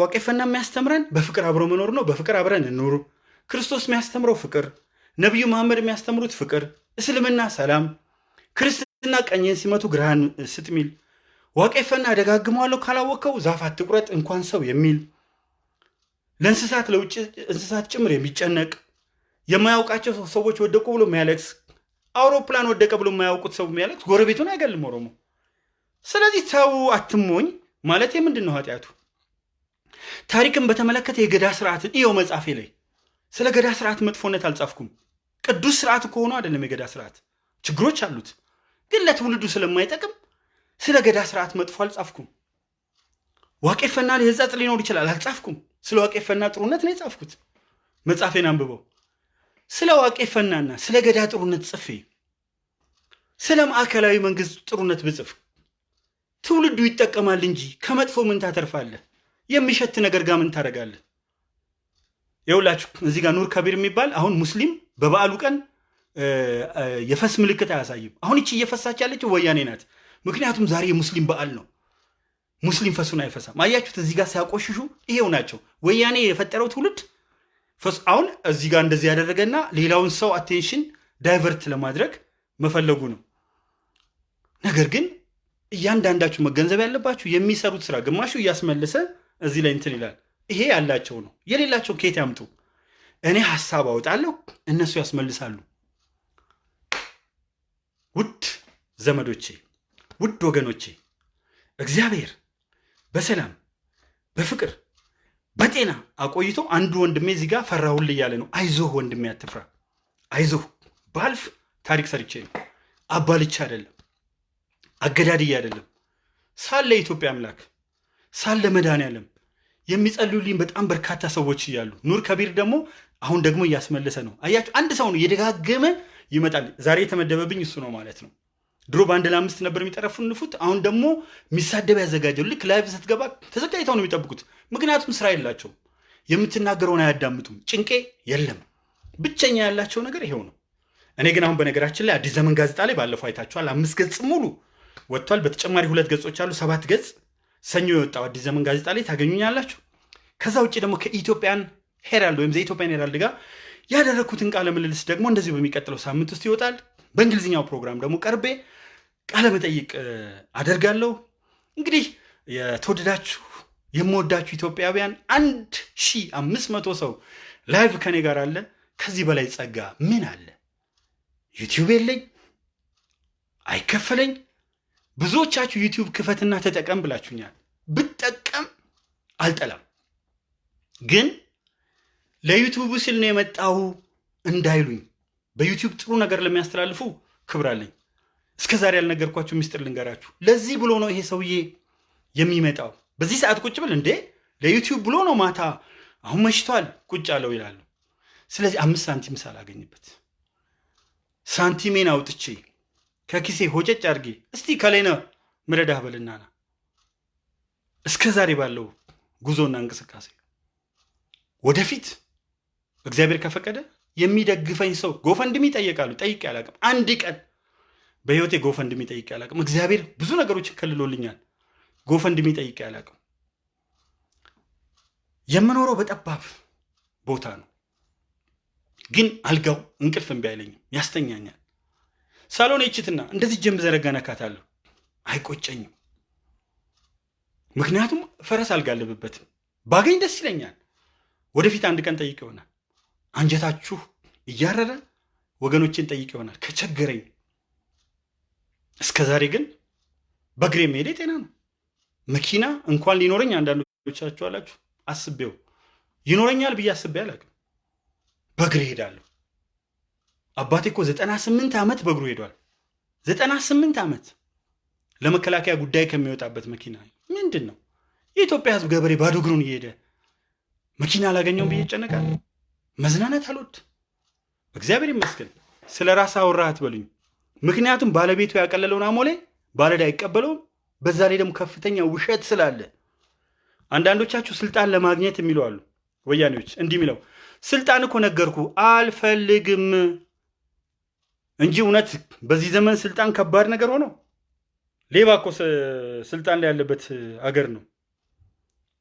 ዋቄፈና የሚያስተምረን በፍቅር አብሮ መኖር ነው። በፍቅር አብረን እንኑር። ክርስቶስ የሚያስተምረው ፍቅር፣ ነቢዩ መሐመድ የሚያስተምሩት ፍቅር፣ እስልምና ሰላም፣ ክርስትና ቀኝን ሲመቱ ግራህን ስጥ ሚል ዋቄፈና ደጋግመዋለሁ ካላወቀው ዛፍ አትቁረጥ እንኳን ሰው የሚል ለእንስሳት ለውጭ እንስሳት ጭምር የሚጨነቅ የማያውቃቸው ሰዎች ወደቁ ብሎ የሚያለቅስ አውሮፕላን ወደቀ ብሎ የማያውቁት ሰው የሚያለቅስ ጎረቤቱን አይገልም ኦሮሞ። ስለዚህ ተው አትሞኝ ማለት ምንድን ነው ኃጢአቱ? ታሪክን በተመለከተ የገዳ ስርዓትን እየው መጽሐፌ ላይ ስለ ገዳ ስርዓት መጥፎነት አልጻፍኩም። ቅዱስ ስርዓት ከሆኑ አይደለም የገዳ ስርዓት ችግሮች አሉት፣ ግን ለትውልዱ ስለማይጠቅም ስለ ገዳ ስርዓት መጥፎ አልጻፍኩም። ዋቄፈና ሕጸጽ ሊኖር ይችላል፣ አልጻፍኩም። ስለ ዋቄፈና ጥሩነት ነው የጻፍኩት። መጽሐፌን አንብበው። ስለ ዋቄፈናና ስለ ገዳ ጥሩነት ጽፌ ስለ ማዕከላዊ መንግስት ጥሩነት ብጽፍ ትውልዱ ይጠቀማል እንጂ ከመጥፎ ምን ታተርፋለህ? የሚሸት ነገር ጋር ምን ታደርጋለህ? የውላችሁ እዚህ ጋር ኑር ከቢር የሚባል አሁን ሙስሊም በበዓሉ ቀን የፈስ ምልክት አያሳይም። አሁን ይቺ እየፈሳች ያለችው ወያኔ ናት። ምክንያቱም ዛሬ የሙስሊም በዓል ነው። ሙስሊም ፈሱን አይፈሳም። አያችሁት? እዚህ ጋር ሲያቆሽሹ ይሄው ናቸው። ወያኔ የፈጠረው ትውልድ አሁን እዚህ ጋር እንደዚህ ያደረገና ሌላውን ሰው attention divert ለማድረግ መፈለጉ ነው። ነገር ግን እያንዳንዳችሁ መገንዘብ ያለባችሁ የሚሰሩት ስራ ግማሹ እያስመለሰ እዚህ ላይ እንትን ይላል። ይሄ ያላቸው ነው። የሌላቸው ከየት ያምጡ? እኔ ሀሳብ አወጣለሁ፣ እነሱ ያስመልሳሉ። ውድ ዘመዶቼ፣ ውድ ወገኖቼ እግዚአብሔር በሰላም በፍቅር በጤና አቆይቶ አንዱ ወንድሜ እዚህ ጋር ፈራሁል እያለ ነው። አይዞህ ወንድሜ አትፍራ፣ አይዞህ ባልፍ ታሪክ ሰርቼ ነው። አባልቻ አይደለም አገዳድዬ አይደለም ሳለ የኢትዮጵያ አምላክ ሳለ መድኃኔዓለም የሚጸልዩልኝ በጣም በርካታ ሰዎች እያሉ ኑር ከቢር ደግሞ አሁን ደግሞ እያስመለሰ ነው። አያችሁ፣ አንድ ሰው ነው እየደጋገመ ይመጣል። ዛሬ የተመደበብኝ እሱ ነው ማለት ነው። ድሮ በአንድ ለአምስት ነበር የሚጠረፉንፉት። አሁን ደግሞ የሚሳደብ ያዘጋጀው። ልክ live ስትገባ ተዘጋጅተው ነው የሚጠብቁት። ምክንያቱም ስራ የላቸውም፣ የምትናገረውን አያዳምጡም። ጭንቄ የለም። ብቸኛ ያላቸው ነገር ይሄው ነው። እኔ ግን አሁን በነገራችን ላይ አዲስ ዘመን ጋዜጣ ላይ ባለፈው አይታችኋል፣ አምስት ገጽ ሙሉ ወጥቷል። በተጨማሪ ሁለት ገጾች አሉ፣ ሰባት ገጽ ሰኞ የወጣው አዲስ ዘመን ጋዜጣ ላይ ታገኙኛላችሁ። ከዛ ውጭ ደግሞ ከ Ethiopian Herald ወይም The Ethiopian Herald ጋር ያደረግኩትን ቃለ ምልልስ ደግሞ እንደዚሁ በሚቀጥለው ሳምንት ውስጥ ይወጣል። በእንግሊዝኛው ፕሮግራም ደግሞ ቀርቤ ቃለ መጠይቅ አደርጋለሁ። እንግዲህ የተወደዳችሁ የምወዳችሁ ኢትዮጵያውያን አንድ ሺህ አምስት መቶ ሰው live ከኔ ጋር አለ። ከዚህ በላይ ጸጋ ምን አለ? YouTube የለኝ፣ አይከፈለኝ። ብዙዎቻችሁ YouTube ክፈትና ተጠቀም ብላችሁኛል። ብጠቀም አልጠላም፣ ግን ለዩቲዩቡ ሲል ነው የመጣው እንዳይሉኝ በዩቲዩብ ጥሩ ነገር ለሚያስተላልፉ ክብር አለኝ። እስከ ዛሬ ያልነገርኳችሁ ሚስጥር ልንገራችሁ። ለዚህ ብሎ ነው ይሄ ሰውዬ የሚመጣው። በዚህ ሰዓት ቁጭ ብል እንዴ ለዩቲዩብ ብሎ ነው ማታ አሁን መሽቷል ቁጭ አለው ይላሉ። ስለዚህ አምስት ሳንቲም ሳላገኝበት ሳንቲሜን አውጥቼ ከኪሴ ሆጨጭ አድርጌ እስቲ ከሌነ ምረዳህ በልና እስከ ዛሬ ባለው ጉዞና እንቅስቃሴ ወደፊት እግዚአብሔር ከፈቀደ የሚደግፈኝ ሰው GoFundMe ይጠየቃሉ። ጠይቄ አላቅም። አንድ ቀን በህይወቴ GoFundMe ጠይቄ አላቅም። እግዚአብሔር ብዙ ነገሮችን ከልሎልኛል። GoFundMe ጠይቄ አላቅም። የምኖረው በጠባብ ቦታ ነው፣ ግን አልጋው እንቅልፍ እምቢ አይለኝም፣ ያስተኛኛል። ሳሎን ይችትና እንደዚህ ጀም ዘረጋ ነካታለሁ፣ አይቆጨኝም። ምክንያቱም ፈረስ አልጋለብበትም። ባገኝ ደስ ይለኛል። ወደፊት አንድ ቀን ጠይቅ ይሆናል። አንጀታችሁ እያረረ ወገኖችን ጠይቅ ይሆናል ከቸገረኝ። እስከ ዛሬ ግን በእግሬ መሄዴ ጤና ነው። መኪና እንኳን ሊኖረኝ አንዳንዶቻችሁ አላችሁ አስቤው ይኖረኛል ብዬ አስቤ አላውቅም። በእግሬ ሄዳለሁ። አባቴ እኮ ዘጠና ስምንት ዓመት በእግሩ ሄዷል። ዘጠና ስምንት ዓመት ለመከላከያ ጉዳይ ከሚወጣበት መኪና ምንድን ነው? የኢትዮጵያ ሕዝብ ገበሬ ባዶ እግሩን እየሄደ መኪና አላገኘውም ብዬ ይጨነቃል። መዝናናት አልወድ። እግዚአብሔር ይመስገን። ስለ ራስ አወራ አትበሉኝ። ምክንያቱም ባለቤቱ ያቀለለውን አሞሌ ባለዳ አይቀበለውም። በዛ ላይ ደግሞ ከፍተኛ ውሸት ስላለ አንዳንዶቻችሁ ስልጣን ለማግኘት የሚሉ አሉ። ወያኔዎች እንዲህ የሚለው ስልጣን እኮ ነገርኩ አልፈልግም እንጂ እውነት በዚህ ዘመን ስልጣን ከባድ ነገር ሆኖ ሌባ እኮ ስልጣን ላይ ያለበት አገር ነው።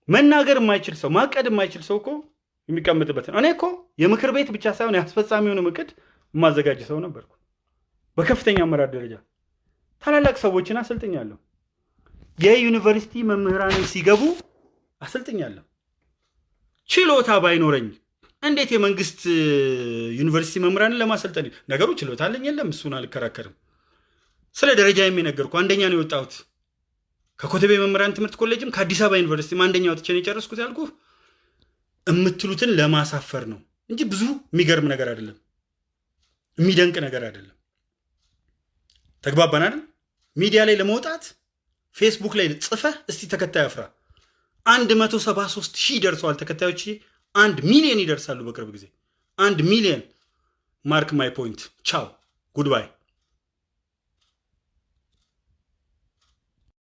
መናገር የማይችል ሰው ማቀድ የማይችል ሰው እኮ የሚቀመጥበት ነው። እኔ እኮ የምክር ቤት ብቻ ሳይሆን የአስፈጻሚውን እቅድ የማዘጋጅ ሰው ነበርኩ። በከፍተኛ አመራር ደረጃ ታላላቅ ሰዎችን አሰልጥኛለሁ። የዩኒቨርሲቲ መምህራንን ሲገቡ አሰልጥኛለሁ። ችሎታ ባይኖረኝ እንዴት የመንግስት ዩኒቨርሲቲ መምህራንን ለማሰልጠን ነገሩ ችሎታ አለኝ የለም፣ እሱን አልከራከርም። ስለ ደረጃ የሚነገርኩ አንደኛ ነው የወጣሁት ከኮተቤ መምህራን ትምህርት ኮሌጅም ከአዲስ አበባ ዩኒቨርሲቲም አንደኛ ወጥቼ ነው የጨረስኩት ያልኩ የምትሉትን ለማሳፈር ነው እንጂ ብዙ የሚገርም ነገር አይደለም፣ የሚደንቅ ነገር አይደለም። ተግባባን አይደል? ሚዲያ ላይ ለመውጣት ፌስቡክ ላይ ጽፈህ እስቲ ተከታይ አፍራ። አንድ መቶ ሰባ ሶስት ሺህ ደርሰዋል ተከታዮች። አንድ ሚሊዮን ይደርሳሉ በቅርብ ጊዜ አንድ ሚሊዮን። mark my point። ቻው goodbye